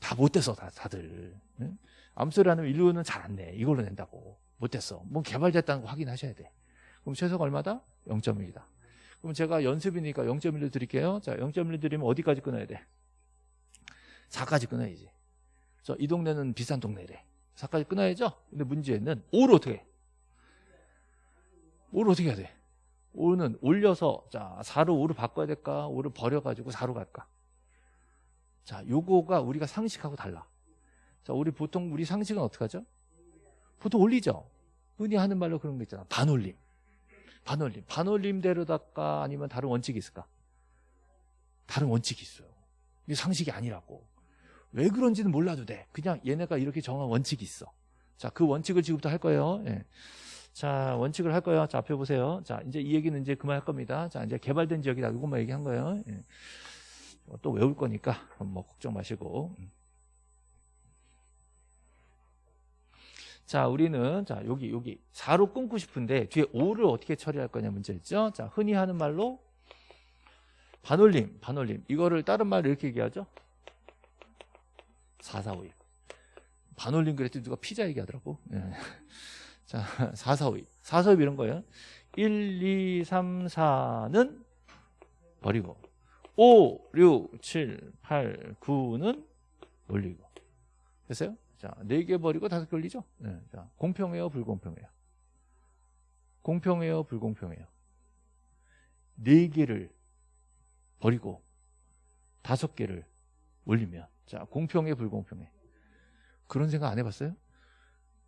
다 못됐어, 다, 다들. 응? 암소리 안 하면 1루는 잘 안 내. 이걸로 낸다고. 못됐어. 뭐 개발됐다는 거 확인하셔야 돼. 그럼 최소가 얼마다? 0.1이다. 그럼 제가 연습이니까 0.1로 드릴게요. 자, 0.1로 드리면 어디까지 끊어야 돼? 4까지 끊어야지. 저, 이 동네는 비싼 동네래. 4까지 끊어야죠? 근데 문제는 5를 어떻게 해? 5를 어떻게 해야 돼? 5는 올려서, 자, 4로 5로 바꿔야 될까? 5를 버려가지고 4로 갈까? 자, 요거가 우리가 상식하고 달라. 자, 우리 보통 우리 상식은 어떻게 하죠? 보통 올리죠? 흔히 하는 말로 그런 거 있잖아. 반올림. 반올림. 반올림대로다가 아니면 다른 원칙이 있을까? 다른 원칙이 있어요. 이게 상식이 아니라고. 왜 그런지는 몰라도 돼. 그냥 얘네가 이렇게 정한 원칙이 있어. 자, 그 원칙을 지금부터 할 거예요. 예. 자, 원칙을 할 거예요. 자, 앞에 보세요. 자, 이제 이 얘기는 이제 그만할 겁니다. 자, 이제 개발된 지역이다. 이것만 얘기한 거예요. 예. 또 외울 거니까 뭐 걱정 마시고. 자, 우리는 자, 여기 여기 4로 끊고 싶은데 뒤에 5를 어떻게 처리할 거냐 문제였죠. 자, 흔히 하는 말로 반올림, 반올림. 이거를 다른 말로 이렇게 얘기하죠. 4, 4, 5, 2. 반올림 그랬더니 누가 피자 얘기하더라고. 예. 자, 4, 4, 5, 2. 4, 4, 5 이런 거예요. 1, 2, 3, 4는 버리고 5, 6, 7, 8, 9는 올리고. 됐어요? 자, 4개 버리고 5개 올리죠? 네. 자, 공평해요, 불공평해요? 공평해요, 불공평해요? 4개를 버리고 5개를 올리면 자, 공평해, 불공평해? 그런 생각 안 해봤어요?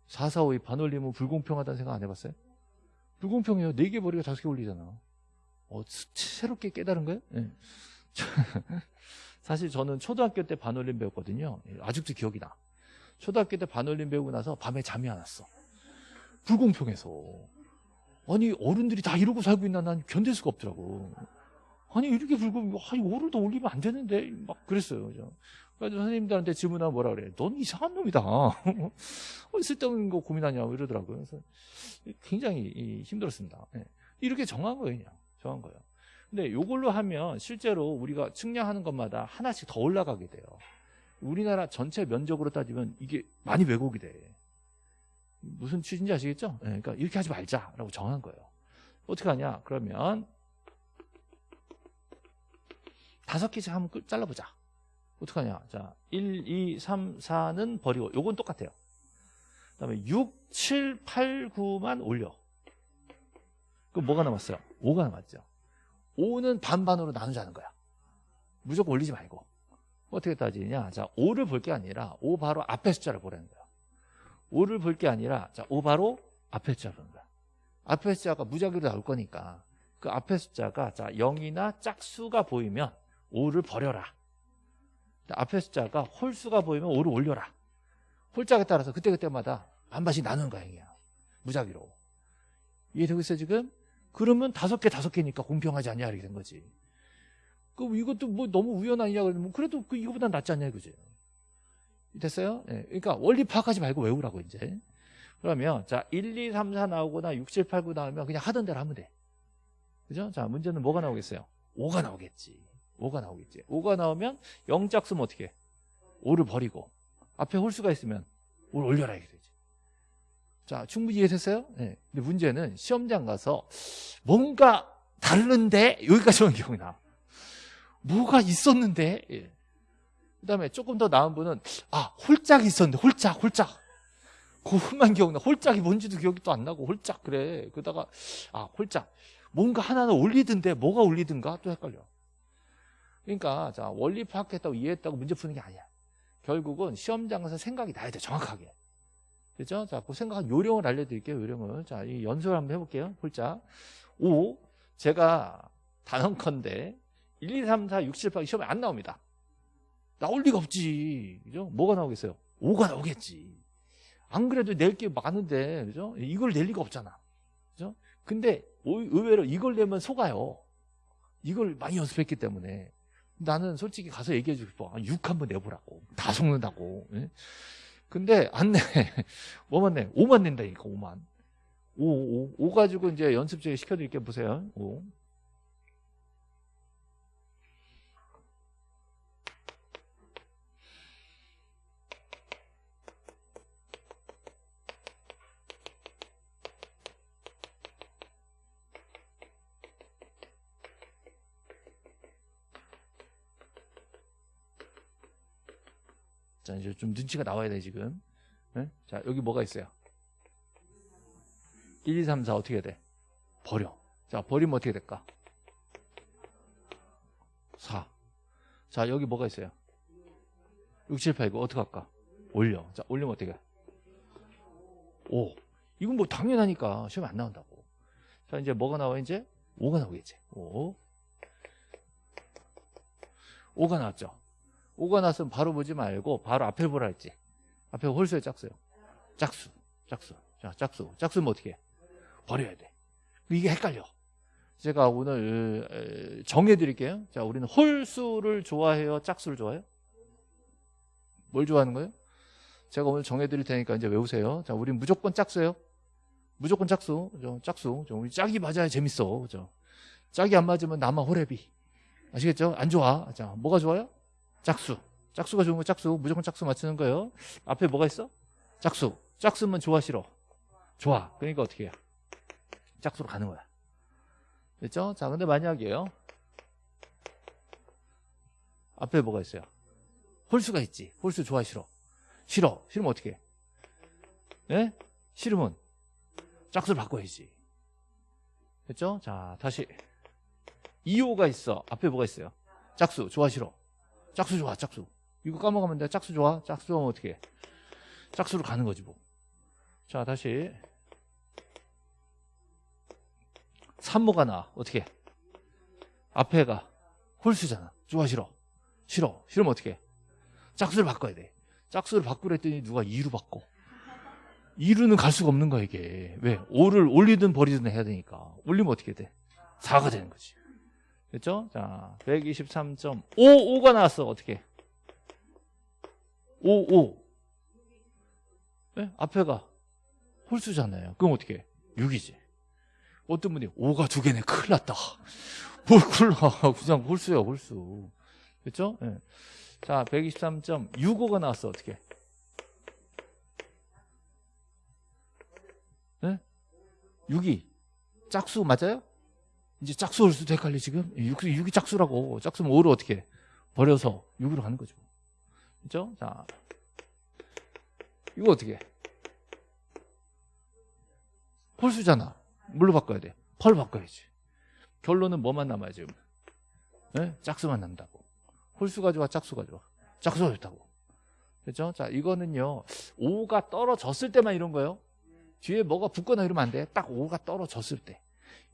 4, 4, 5, 2 반올리면 불공평하다는 생각 안 해봤어요? 불공평해요. 4개 버리고 5개 올리잖아. 어, 새롭게 깨달은 거예요? 네. 사실 저는 초등학교 때 반올림 배웠거든요. 아직도 기억이 나. 초등학교 때 반올림 배우고 나서 밤에 잠이 안 왔어. 불공평해서. 아니 어른들이 다 이러고 살고 있나 난 견딜 수가 없더라고. 아니 이렇게 불공, 아니 오를 더 올리면 안 되는데 막 그랬어요. 그죠? 그래서 선생님들한테 질문하면 뭐라 그래? 넌 이상한 놈이다. 어, 쓸데없는 거 고민하냐 이러더라고요. 그래서 굉장히 힘들었습니다. 예. 이렇게 정한 거예요, 그냥 정한 거예요. 근데 이걸로 하면 실제로 우리가 측량하는 것마다 하나씩 더 올라가게 돼요. 우리나라 전체 면적으로 따지면 이게 많이 왜곡이 돼. 무슨 취지인지 아시겠죠? 네, 그러니까 이렇게 하지 말자라고 정한 거예요. 어떻게 하냐? 그러면 다섯 개씩 한번 잘라보자. 어떻게 하냐? 자, 1, 2, 3, 4는 버리고 요건 똑같아요. 그다음에 6, 7, 8, 9만 올려. 그럼 뭐가 남았어요? 5가 남았죠. 5는 반반으로 나누자는 거야. 무조건 올리지 말고. 어떻게 따지냐? 자, 5를 볼 게 아니라 5 바로 앞에 숫자를 보라는 거야. 5를 볼 게 아니라 자, 5 바로 앞에 숫자를 보는 거야. 앞에 숫자가 무작위로 나올 거니까 그 앞에 숫자가 자, 0이나 짝수가 보이면 5를 버려라. 앞에 숫자가 홀수가 보이면 5를 올려라. 홀짝에 따라서 그때그때마다 반반씩 나누는 거야. 무작위로. 이해되고 있어요, 지금? 그러면 다섯 개, 다섯 개니까 공평하지 않냐, 이렇게 된 거지. 그럼 이것도 뭐 너무 우연 아니냐, 그러면 그래도 그 이거보다 낫지 않냐, 이거지. 됐어요? 예. 그러니까 원리 파악하지 말고 외우라고, 이제. 그러면, 자, 1, 2, 3, 4 나오거나 6, 7, 8, 9 나오면 그냥 하던 대로 하면 돼. 그죠? 자, 문제는 뭐가 나오겠어요? 5가 나오겠지. 5가 나오겠지. 5가 나오면 0짝 쓰면 어떻게 해? 5를 버리고 앞에 홀수가 있으면 5를 올려라 되지. 자, 충분히 이해됐어요? 네. 근데 문제는 시험장 가서 뭔가 다른데? 여기까지 오는 경우가 나. 뭐가 있었는데? 예. 그다음에 조금 더 나은 분은 아 홀짝이 있었는데 홀짝 홀짝. 그것만 기억나. 홀짝이 뭔지도 기억이 또 안 나고 홀짝 그래. 그러다가 아 홀짝. 뭔가 하나는 올리던데 뭐가 올리든가? 또 헷갈려. 그러니까 자 원리 파악했다고 이해했다고 문제 푸는 게 아니야. 결국은 시험장에서 생각이 나야 돼 정확하게 그죠? 자, 그 생각 요령을 알려드릴게요. 요령을 자, 이 연습을 한번 해볼게요. 홀짝 5 제가 단언컨대 1, 2, 3, 4, 6, 7, 8 시험에 안 나옵니다. 나올 리가 없지. 그죠? 뭐가 나오겠어요? 5가 나오겠지. 안 그래도 낼 게 많은데, 그죠? 이걸 낼 리가 없잖아. 그죠? 근데 의외로 이걸 내면 속아요. 이걸 많이 연습했기 때문에. 나는 솔직히 가서 얘기해 주고 싶어. 6 한번 내보라고. 다 속는다고. 예? 근데 안 내. 뭐만 내? 5만 낸다니까, 5만. 5, 5, 5 가지고 이제 연습제 시켜드릴게요. 보세요. 5. 자, 이제 좀 눈치가 나와야 돼, 지금. 네? 자, 여기 뭐가 있어요? 1, 2, 3, 4 어떻게 돼? 버려. 자, 버리면 어떻게 될까? 4. 자, 여기 뭐가 있어요? 6, 7, 8, 9 어떻게 할까? 올려. 자, 올리면 어떻게 해? 5. 이건 뭐 당연하니까 시험에 안 나온다고. 자, 이제 뭐가 나와, 이제? 5가 나오겠지. 5. 5가 나왔죠. 5가 나왔으면 바로 보지 말고 바로 앞에 보라 했지. 앞에 홀수에 짝수요. 짝수. 짝수. 자, 짝수. 짝수면 어떻게 해? 버려야 돼. 이게 헷갈려. 제가 오늘 정해 드릴게요. 자, 우리는 홀수를 좋아해요? 짝수를 좋아해요? 뭘 좋아하는 거예요? 제가 오늘 정해 드릴 테니까 이제 외우세요. 자, 우린 무조건 짝수예요. 무조건 짝수. 그죠? 짝수. 우리 짝이 맞아야 재밌어. 그죠? 짝이 안 맞으면 나만 호래비. 아시겠죠? 안 좋아. 자, 뭐가 좋아요? 짝수. 짝수가 좋은 거 짝수. 무조건 짝수 맞추는 거예요. 앞에 뭐가 있어? 짝수. 짝수면 좋아 싫어? 좋아. 그러니까 어떻게 해요? 짝수로 가는 거야. 됐죠? 자, 근데 만약에요. 앞에 뭐가 있어요? 홀수가 있지. 홀수 좋아 싫어? 싫어. 싫으면 어떻게 해? 네? 싫으면 짝수를 바꿔야지. 됐죠? 자, 다시. 2호가 있어. 앞에 뭐가 있어요? 짝수. 좋아 싫어? 짝수 좋아, 짝수. 이거 까먹으면 돼. 짝수 좋아? 짝수 하면 어떻게 해? 짝수로 가는 거지, 뭐. 자, 다시. 3모가 나와. 어떻게 해? 앞에가 홀수잖아. 좋아, 싫어? 싫어. 싫으면 어떻게 해? 짝수를 바꿔야 돼. 짝수를 바꾸랬더니 누가 2로 바꿔. 2루는 갈 수가 없는 거야, 이게. 왜? 5를 올리든 버리든 해야 되니까. 올리면 어떻게 돼? 4가 되는 거지. 됐죠? 자, 123.5, 5가 나왔어. 어떻게? 5, 5. 네? 앞에가 홀수잖아요. 그럼 어떻게? 6이지. 어떤 분이 5가 두 개네. 큰일 났다. 뭘 큰일 나. 그냥 홀수야, 홀수. 됐죠? 네. 자, 123.65가 나왔어. 어떻게? 네? 6이 짝수 맞아요? 이제 짝수 올 수도 헷갈려 지금 6, 6이 짝수라고 짝수면 5를 어떻게 해? 버려서 6으로 가는 거죠 그죠? 자 이거 어떻게 해? 홀수잖아. 뭘로 바꿔야 돼? 펄 바꿔야지. 결론은 뭐만 남아요, 지금? 네? 짝수만 남다고. 홀수가 좋아, 짝수가 좋아. 짝수가 좋다고. 그죠? 자, 이거는요, 5가 떨어졌을 때만 이런 거예요. 뒤에 뭐가 붙거나 이러면 안 돼. 딱 5가 떨어졌을 때.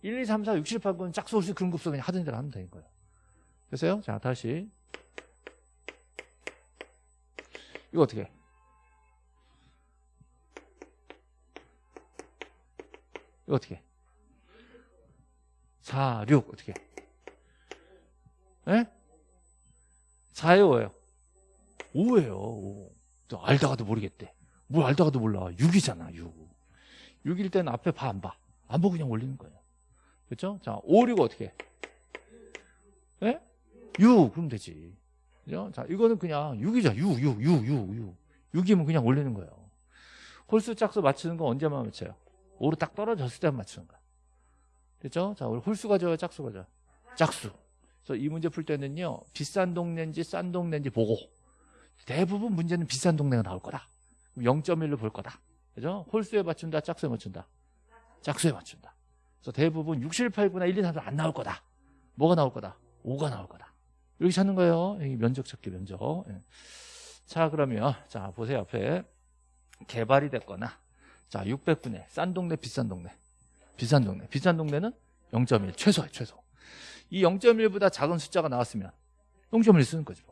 1, 2, 3, 4, 6, 7, 8, 9는 짝수, 홀수, 그런 급수 그냥 하던 대로 하면 되는 거예요. 됐어요? 자, 다시. 이거 어떻게 해? 이거 어떻게 해? 4, 6 어떻게 해? 예? 4예요, 5예요? 5예요, 5. 또 알다가도 모르겠대. 뭘 알다가도 몰라. 6이잖아, 6. 6일 때는 앞에 봐, 안 봐? 안 보고 그냥 올리는 거예요. 그렇죠? 자, 5, 6 어떻게 해? 예? 6, 그럼 되지. 그죠? 자, 이거는 그냥 6이자, 6, 6, 6, 6, 6. 6이면 그냥 올리는 거예요. 홀수 짝수 맞추는 건 언제만 맞춰요? 5로 딱 떨어졌을 때만 맞추는 거야. 됐죠? 자, 우리 홀수가 좋아요, 짝수가 좋아요? 짝수. 그래서 이 문제 풀 때는요, 비싼 동네인지 싼 동네인지 보고, 대부분 문제는 비싼 동네가 나올 거다. 0.1로 볼 거다. 그죠? 홀수에 맞춘다, 짝수에 맞춘다. 짝수에 맞춘다. 그래서 대부분 6, 7, 8, 9나 1, 2, 3, 4안 나올 거다. 뭐가 나올 거다? 5가 나올 거다. 이렇게 찾는 거예요. 여기 면적 찾기 면적. 예. 자, 그러면, 자, 보세요. 앞에. 개발이 됐거나, 자, 600분의 싼 동네, 비싼 동네. 비싼 동네. 비싼 동네는 0.1. 최소야, 최소. 이 0.1보다 작은 숫자가 나왔으면 0.1 쓰는 거죠.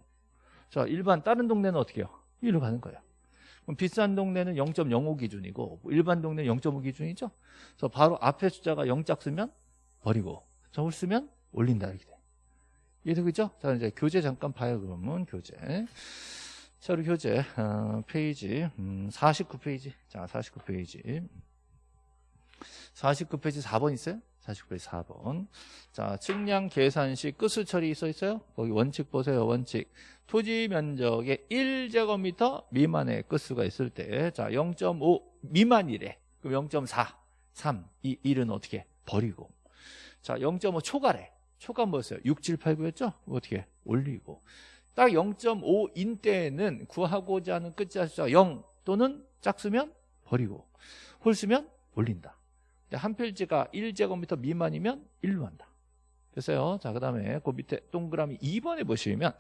자, 일반 다른 동네는 어떻게 해요? 1로 가는 거예요. 비싼 동네는 0.05 기준이고 일반 동네는 0.5 기준이죠. 그래서 바로 앞에 숫자가 0짝 쓰면 버리고 홀수면 올린다 이렇게 돼. 이해되겠죠? 자 이제 교재 잠깐 봐요 그러면 교재. 자 우리 교재 어, 페이지 음, 49페이지. 자 49페이지. 49페이지 4번 있어요? 49페이지 4번. 자, 측량 계산 시 끝수 처리 써 있어요? 거기 원칙 보세요. 원칙. 토지 면적의 1제곱미터 미만의 끝수가 있을 때, 자, 0.5 미만이래. 그럼 0.4, 3, 이 1은 어떻게? 버리고. 자, 0.5 초과래. 초과 뭐였어요? 6, 7, 8, 9였죠? 올리고. 올리고. 딱 0.5인 때는 구하고자 하는 끝자 숫자가 0 또는 짝수면 버리고. 홀수면 올린다. 한 필지가 1제곱미터 미만이면 1로 한다. 됐어요. 자, 그 다음에 그 밑에 동그라미 2번에 보시면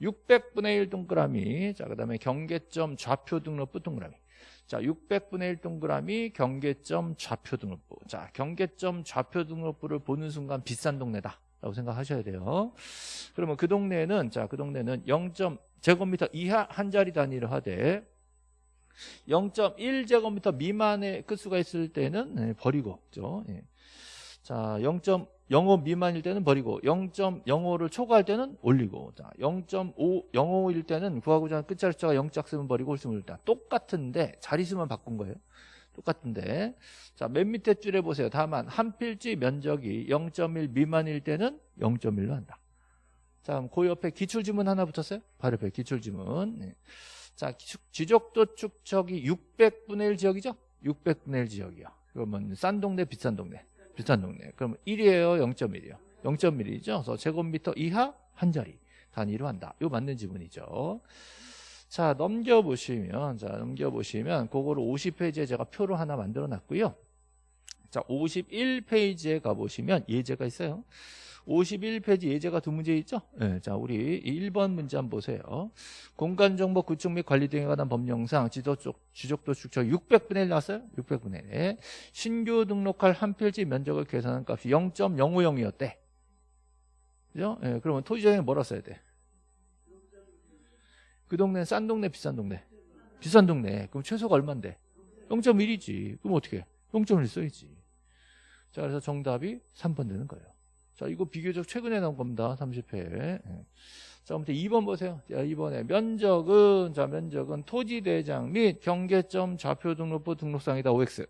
600분의 1 동그라미, 자, 그 다음에 경계점 좌표 등록부 동그라미. 자, 600분의 1 동그라미 경계점 좌표 등록부. 자, 경계점 좌표 등록부를 보는 순간 비싼 동네다. 라고 생각하셔야 돼요. 그러면 그 동네는, 자, 그 동네는 0. 제곱미터 이하 한 자리 단위를 하되 0.1제곱미터 미만의 끝수가 있을 때는 네, 버리고 있죠. 예. 자, 0.05 미만일 때는 버리고 0.05를 초과할 때는 올리고 자, 0.5 05일 때는 구하고자 하는 끝자리 숫자가 0짝 쓰면 버리고 홀수면 일단 똑같은데 자리수만 바꾼 거예요. 똑같은데 자, 맨 밑에 줄에 보세요. 다만 한 필지 면적이 0.1 미만일 때는 0.1로 한다. 자, 그 옆에 기출지문 하나 붙었어요? 바로 옆에 기출지문. 네. 자, 지적도 축척이 600분의 1 지역이죠? 600분의 1 지역이요. 그러면 싼 동네, 비싼 동네. 비싼 동네. 그러면 1이에요, 0.1이요. 0.1이죠. 그래서 제곱미터 이하 한 자리 단위로 한다. 이거 맞는 지문이죠. 자, 넘겨보시면, 자, 넘겨보시면, 그거를 50페이지에 제가 표로 하나 만들어 놨고요. 자, 51페이지에 가보시면 예제가 있어요. 51페이지 예제가 두 문제 있죠? 네, 자, 우리 1번 문제 한번 보세요. 공간정보 구축 및 관리 등에 관한 법령상 지도 쪽, 지적도 축척 600분의 1 나왔어요? 600분의 1. 신규 등록할 한 필지 면적을 계산한 값이 0.050이었대. 그죠? 네, 그러면 토지정에 뭐라 써야 돼? 그 동네는 싼 동네, 비싼 동네? 비싼 동네. 그럼 최소가 얼만데? 0.1이지. 그럼 어떻게? 0.1 써야지. 자, 그래서 정답이 3번 되는 거예요. 자, 이거 비교적 최근에 나온 겁니다. 30회. 예. 자, 아무튼 2번 보세요. 자, 2번에 면적은, 자, 면적은 토지대장 및 경계점 좌표 등록부 등록상이다. OX.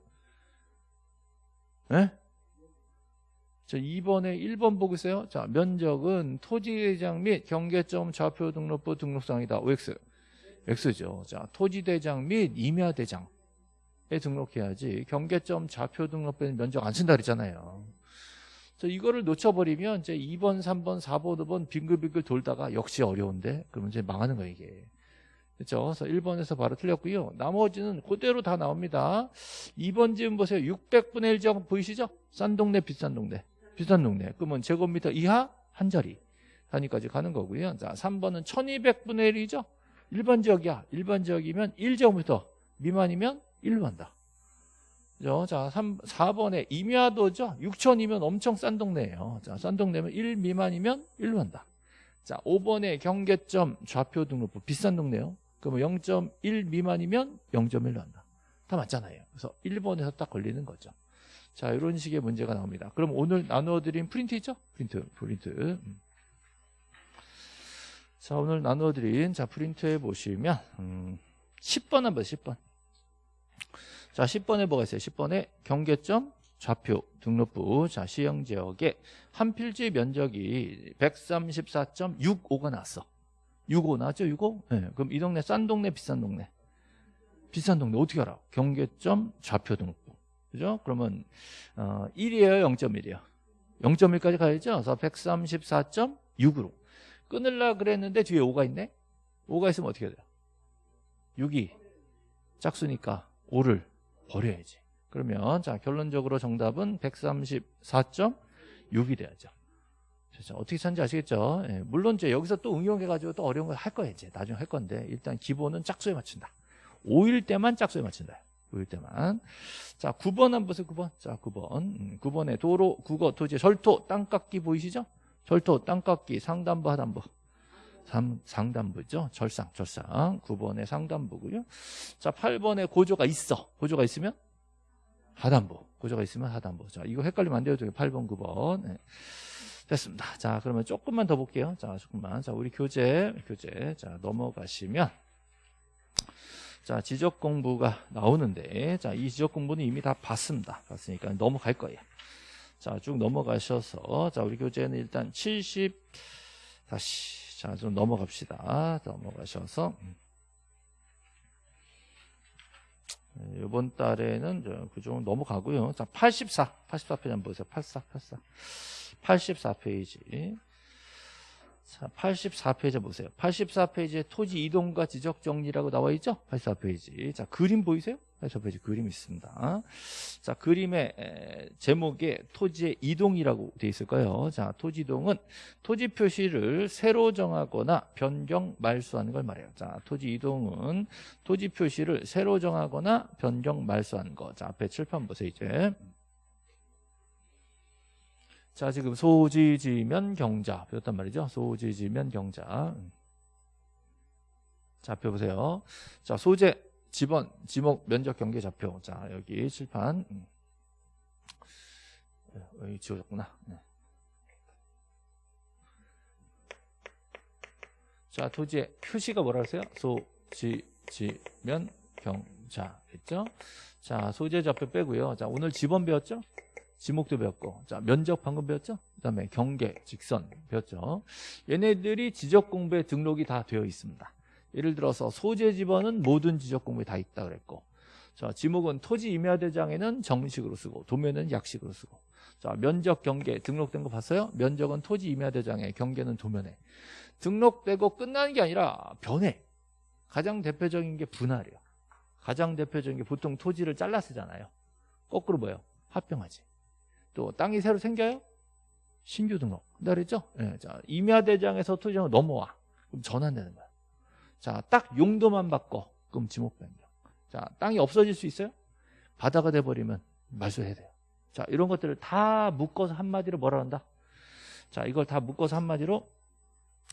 예? 자, 2번에 1번 보고 있어요. 자, 면적은 토지대장 및 경계점 좌표 등록부 등록상이다. OX. X죠. 자, 토지대장 및 임야대장에 등록해야지. 경계점 좌표 등록부는 면적 안 쓴다 그랬잖아요. 이거를 놓쳐버리면 이제 2번, 3번, 4번, 5번 빙글빙글 돌다가 역시 어려운데 그러면 이제 망하는 거예요 이게. 그렇죠? 그래서 1번에서 바로 틀렸고요. 나머지는 그대로 다 나옵니다. 2번 지금 보세요. 600분의 1 지역 보이시죠? 싼 동네, 비싼 동네. 비싼 동네. 그러면 제곱미터 이하 한 자리 단위까지 가는 거고요. 자, 3번은 1200분의 1이죠? 일반 지역이야. 일반 지역이면 1제곱미터 미만이면 1로 한다. 자, 3, 4번에 임야도죠? 6천이면 엄청 싼 동네예요. 자, 싼 동네면 1 미만이면 1로 한다. 자, 5번에 경계점 좌표 등록부 비싼 동네요. 그러면 0.1 미만이면 0.1로 한다. 다 맞잖아요. 그래서 1번에서 딱 걸리는 거죠. 자, 이런 식의 문제가 나옵니다. 그럼 오늘 나누어드린 프린트 있죠? 프린트, 프린트. 음. 자, 오늘 나누어드린 자 프린트에 보시면 음, 10번 한번 10번. 자, 10번에 뭐가 있어요? 10번에 경계점 좌표 등록부 자 시행 지역에 한 필지 면적이 134.65가 나왔어. 65 나왔죠? 65? 네, 그럼 이 동네 싼 동네 비싼 동네? 비싼 동네 어떻게 알아? 경계점 좌표 등록부. 그죠? 그러면 어, 1이에요, 0.1이에요. 0.1까지 가야죠. 그래서 134.6으로 끊을라 그랬는데 뒤에 5가 있네. 5가 있으면 어떻게 돼요? 6이 짝수니까 5를 버려야지. 그러면 자 결론적으로 정답은 134.6이 돼야죠. 그렇죠? 어떻게 찾는지 아시겠죠? 예, 물론 이제 여기서 또 응용해가지고 또 어려운 걸 할 거예요. 이제 나중에 할 건데 일단 기본은 짝수에 맞춘다. 5일 때만 짝수에 맞춘다. 5일 때만. 자 9번 한번 보세요. 9번. 자 9번. 음, 9번에 도로, 국어, 토지, 절토, 땅깎기 보이시죠? 절토, 땅깎기, 상담부, 하담부. 상, 상담부죠. 절상, 절상. 9번에 상담부고요. 자, 8번에 고조가 있어. 고조가 있으면 하단부. 고조가 있으면 하단부. 자, 이거 헷갈리면 안 돼요. 8번, 9번. 네. 됐습니다. 자, 그러면 조금만 더 볼게요. 자, 조금만. 자, 우리 교재, 교재. 자, 넘어가시면. 자, 지적 공부가 나오는데, 자, 이 지적 공부는 이미 다 봤습니다. 봤으니까 넘어갈 거예요. 자, 쭉 넘어가셔서, 자, 우리 교재는 일단 70, 다시, 자, 좀 넘어갑시다. 넘어가셔서. 네, 이번 달에는 그쪽 넘어가고요. 자, 84, 84페이지 한번 보세요. 84, 84. 84페이지. 자, 84페이지 보세요. 84페이지에 토지 이동과 지적 정리라고 나와 있죠? 84페이지. 자, 그림 보이세요? 84페이지 그림 있습니다. 자, 그림의 제목에 토지의 이동이라고 되어 있을 거예요. 자, 토지 이동은 토지 표시를 새로 정하거나 변경 말소하는 걸 말해요. 자, 토지 이동은 토지 표시를 새로 정하거나 변경 말소하는 거. 자, 앞에 칠판 보세요, 이제. 자, 지금 소지지면 경자 배웠단 말이죠. 소지지면 경자. 좌표 보세요. 자, 소재, 지번, 지목, 면적, 경계, 좌표. 자, 여기 칠판. 네, 여기 지워졌구나. 네. 자, 토지의 표시가 뭐라 그랬어요? 소지지면 경자. 했죠? 자, 소재 좌표 빼고요. 자, 오늘 지번 배웠죠? 지목도 배웠고 자 면적 방금 배웠죠? 그 다음에 경계, 직선 배웠죠? 얘네들이 지적 공부에 등록이 다 되어 있습니다 예를 들어서 소재 지번은 모든 지적 공부에 다 있다 그랬고 자 지목은 토지 임야대장에는 정식으로 쓰고 도면은 약식으로 쓰고 자 면적, 경계 등록된 거 봤어요? 면적은 토지 임야대장에 경계는 도면에 등록되고 끝나는 게 아니라 변해 가장 대표적인 게 분할이에요 가장 대표적인 게 보통 토지를 잘라 쓰잖아요 거꾸로 뭐예요? 합병하지 또 땅이 새로 생겨요? 신규 등록. 그랬죠? 예, 자, 임야대장에서 토지장으로 넘어와. 그럼 전환되는 거야. 자, 딱 용도만 바꿔. 그럼 지목 변경. 자, 땅이 없어질 수 있어요? 바다가 돼버리면 말소해야 돼요. 자, 이런 것들을 다 묶어서 한마디로 뭐라 한다? 자, 이걸 다 묶어서 한마디로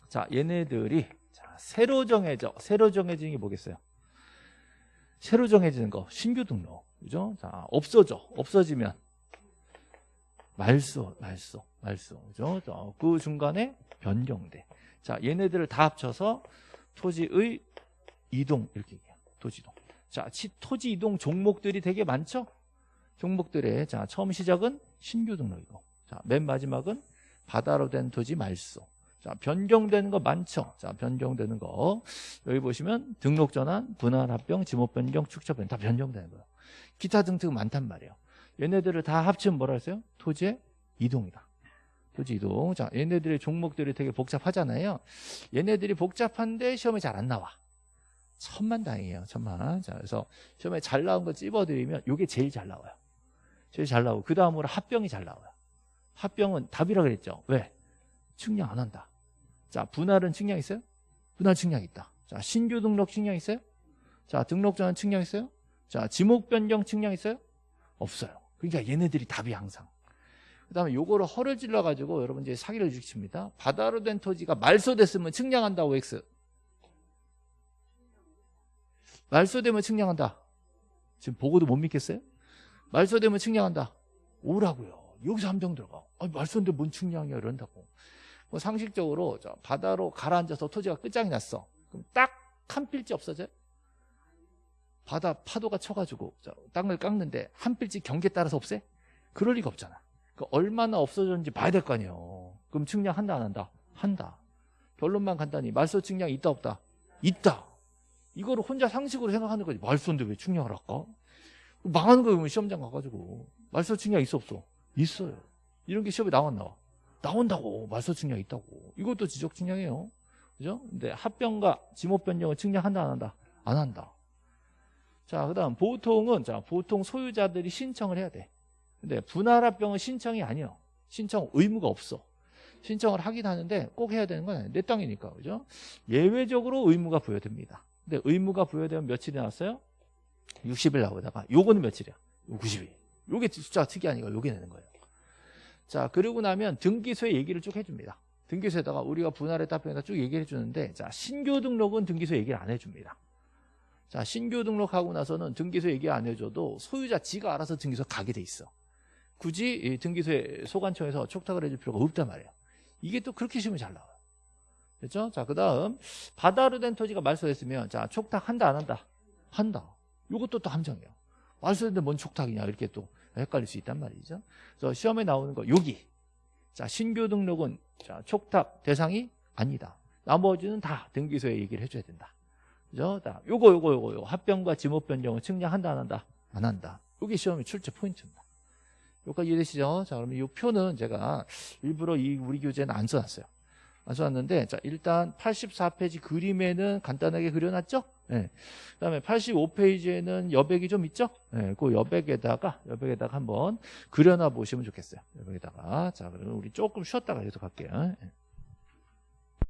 자, 얘네들이 자, 새로 정해져. 새로 정해지는 게 뭐겠어요? 새로 정해지는 거. 신규 등록. 그죠? 자, 없어져. 없어지면 말소, 말소, 말소. 그죠? 그 중간에 변경돼. 자, 얘네들을 다 합쳐서 토지의 이동 이렇게 얘기해요. 토지 이동. 자, 토지 이동 종목들이 되게 많죠? 종목들의 자, 처음 시작은 신규 등록이고. 자, 맨 마지막은 바다로 된 토지 말소. 자, 변경되는 거 많죠? 자, 변경되는 거. 여기 보시면 등록 전환, 분할 합병, 지목 변경, 축적 변경 다 변경되는 거예요. 기타 등등 많단 말이에요. 얘네들을 다 합치면 뭐라 했어요? 토지의 이동이다. 토지 이동. 자, 얘네들의 종목들이 되게 복잡하잖아요. 얘네들이 복잡한데 시험에 잘 안 나와. 천만 다행이에요. 천만. 자, 그래서 시험에 잘 나온 거 찝어드리면 요게 제일 잘 나와요. 제일 잘 나오고 그 다음으로 합병이 잘 나와요. 합병은 답이라 그랬죠. 왜? 측량 안 한다. 자, 분할은 측량 있어요? 분할 측량 있다. 자, 신규 등록 측량 있어요? 자, 등록 전환 측량 있어요? 자, 지목 변경 측량 있어요? 없어요. 그러니까 얘네들이 답이 항상. 그 다음에 요거를 허를 찔러 가지고 여러분 이제 사기를 주십니다. 바다로 된 토지가 말소됐으면 측량한다, OX. 말소되면 측량한다. 지금 보고도 못 믿겠어요? 말소되면 측량한다. 오라고요. 여기서 함정 들어가. 아, 말소인데 뭔 측량이야 이런다고. 뭐 상식적으로 저 바다로 가라앉아서 토지가 끝장이 났어. 그럼 딱 한 필지 없어져요? 바다 파도가 쳐가지고 저 땅을 깎는데 한 필지 경계 따라서 없애? 그럴 리가 없잖아. 그 얼마나 없어졌는지 봐야 될 거 아니에요. 그럼 측량 한다 안 한다? 한다. 결론만 간단히 말소 측량 있다 없다? 있다. 이거를 혼자 상식으로 생각하는 거지. 말소인데 왜 측량을 할까? 망하는 거예요. 시험장 가가지고. 말소 측량 있어 없어? 있어요. 이런 게 시험에 나왔나? 나온다고. 말소 측량 있다고. 이것도 지적 측량이에요. 그죠? 근데 합병과 지목 변경을 측량한다 안 한다? 안 한다. 자, 그다음 보통은 자, 보통 소유자들이 신청을 해야 돼. 근데 분할 합병은 신청이 아니에요. 신청 의무가 없어. 신청을 하긴 하는데 꼭 해야 되는 건 아니에요. 내 땅이니까. 그죠? 예외적으로 의무가 부여됩니다. 근데 의무가 부여되면 며칠이 나왔어요? 60일 나오다가 요거는 며칠이야? 90일. 요게 숫자가 특이하니까 요게 내는 거예요. 자, 그러고 나면 등기소에 얘기를 쭉 해줍니다. 등기소에다가 우리가 분할의 답변에다 쭉 얘기를 해주는데 자, 신규 등록은 등기소에 얘기를 안 해줍니다. 자, 신규 등록하고 나서는 등기소 얘기 안 해줘도 소유자 지가 알아서 등기소 가게 돼 있어. 굳이 이 등기소에 소관청에서 촉탁을 해줄 필요가 없단 말이에요. 이게 또 그렇게 시험이 잘 나와요. 됐죠? 자, 그 다음, 바다로 된 토지가 말소했으면, 자, 촉탁한다, 안 한다? 한다. 요것도 또 함정이에요. 말소했는데 뭔 촉탁이냐, 이렇게 또 헷갈릴 수 있단 말이죠. 그래서 시험에 나오는 거, 여기. 자, 신규 등록은, 자, 촉탁 대상이 아니다. 나머지는 다 등기소에 얘기를 해줘야 된다. 그죠? 자, 요거, 요거, 요거, 요거. 합병과 지목 변경을 측량한다, 안 한다? 안 한다. 요게 시험의 출제 포인트입니다. 여기까지 이해되시죠? 자, 그러면 이 표는 제가 일부러 이 우리 교재는 안 써놨어요. 안 써놨는데, 자, 일단 84페이지 그림에는 간단하게 그려놨죠? 예. 그 다음에 85페이지에는 여백이 좀 있죠? 예, 그 여백에다가, 여백에다가 한번 그려놔 보시면 좋겠어요. 여백에다가. 자, 그러면 우리 조금 쉬었다가 계속 할게요. 예.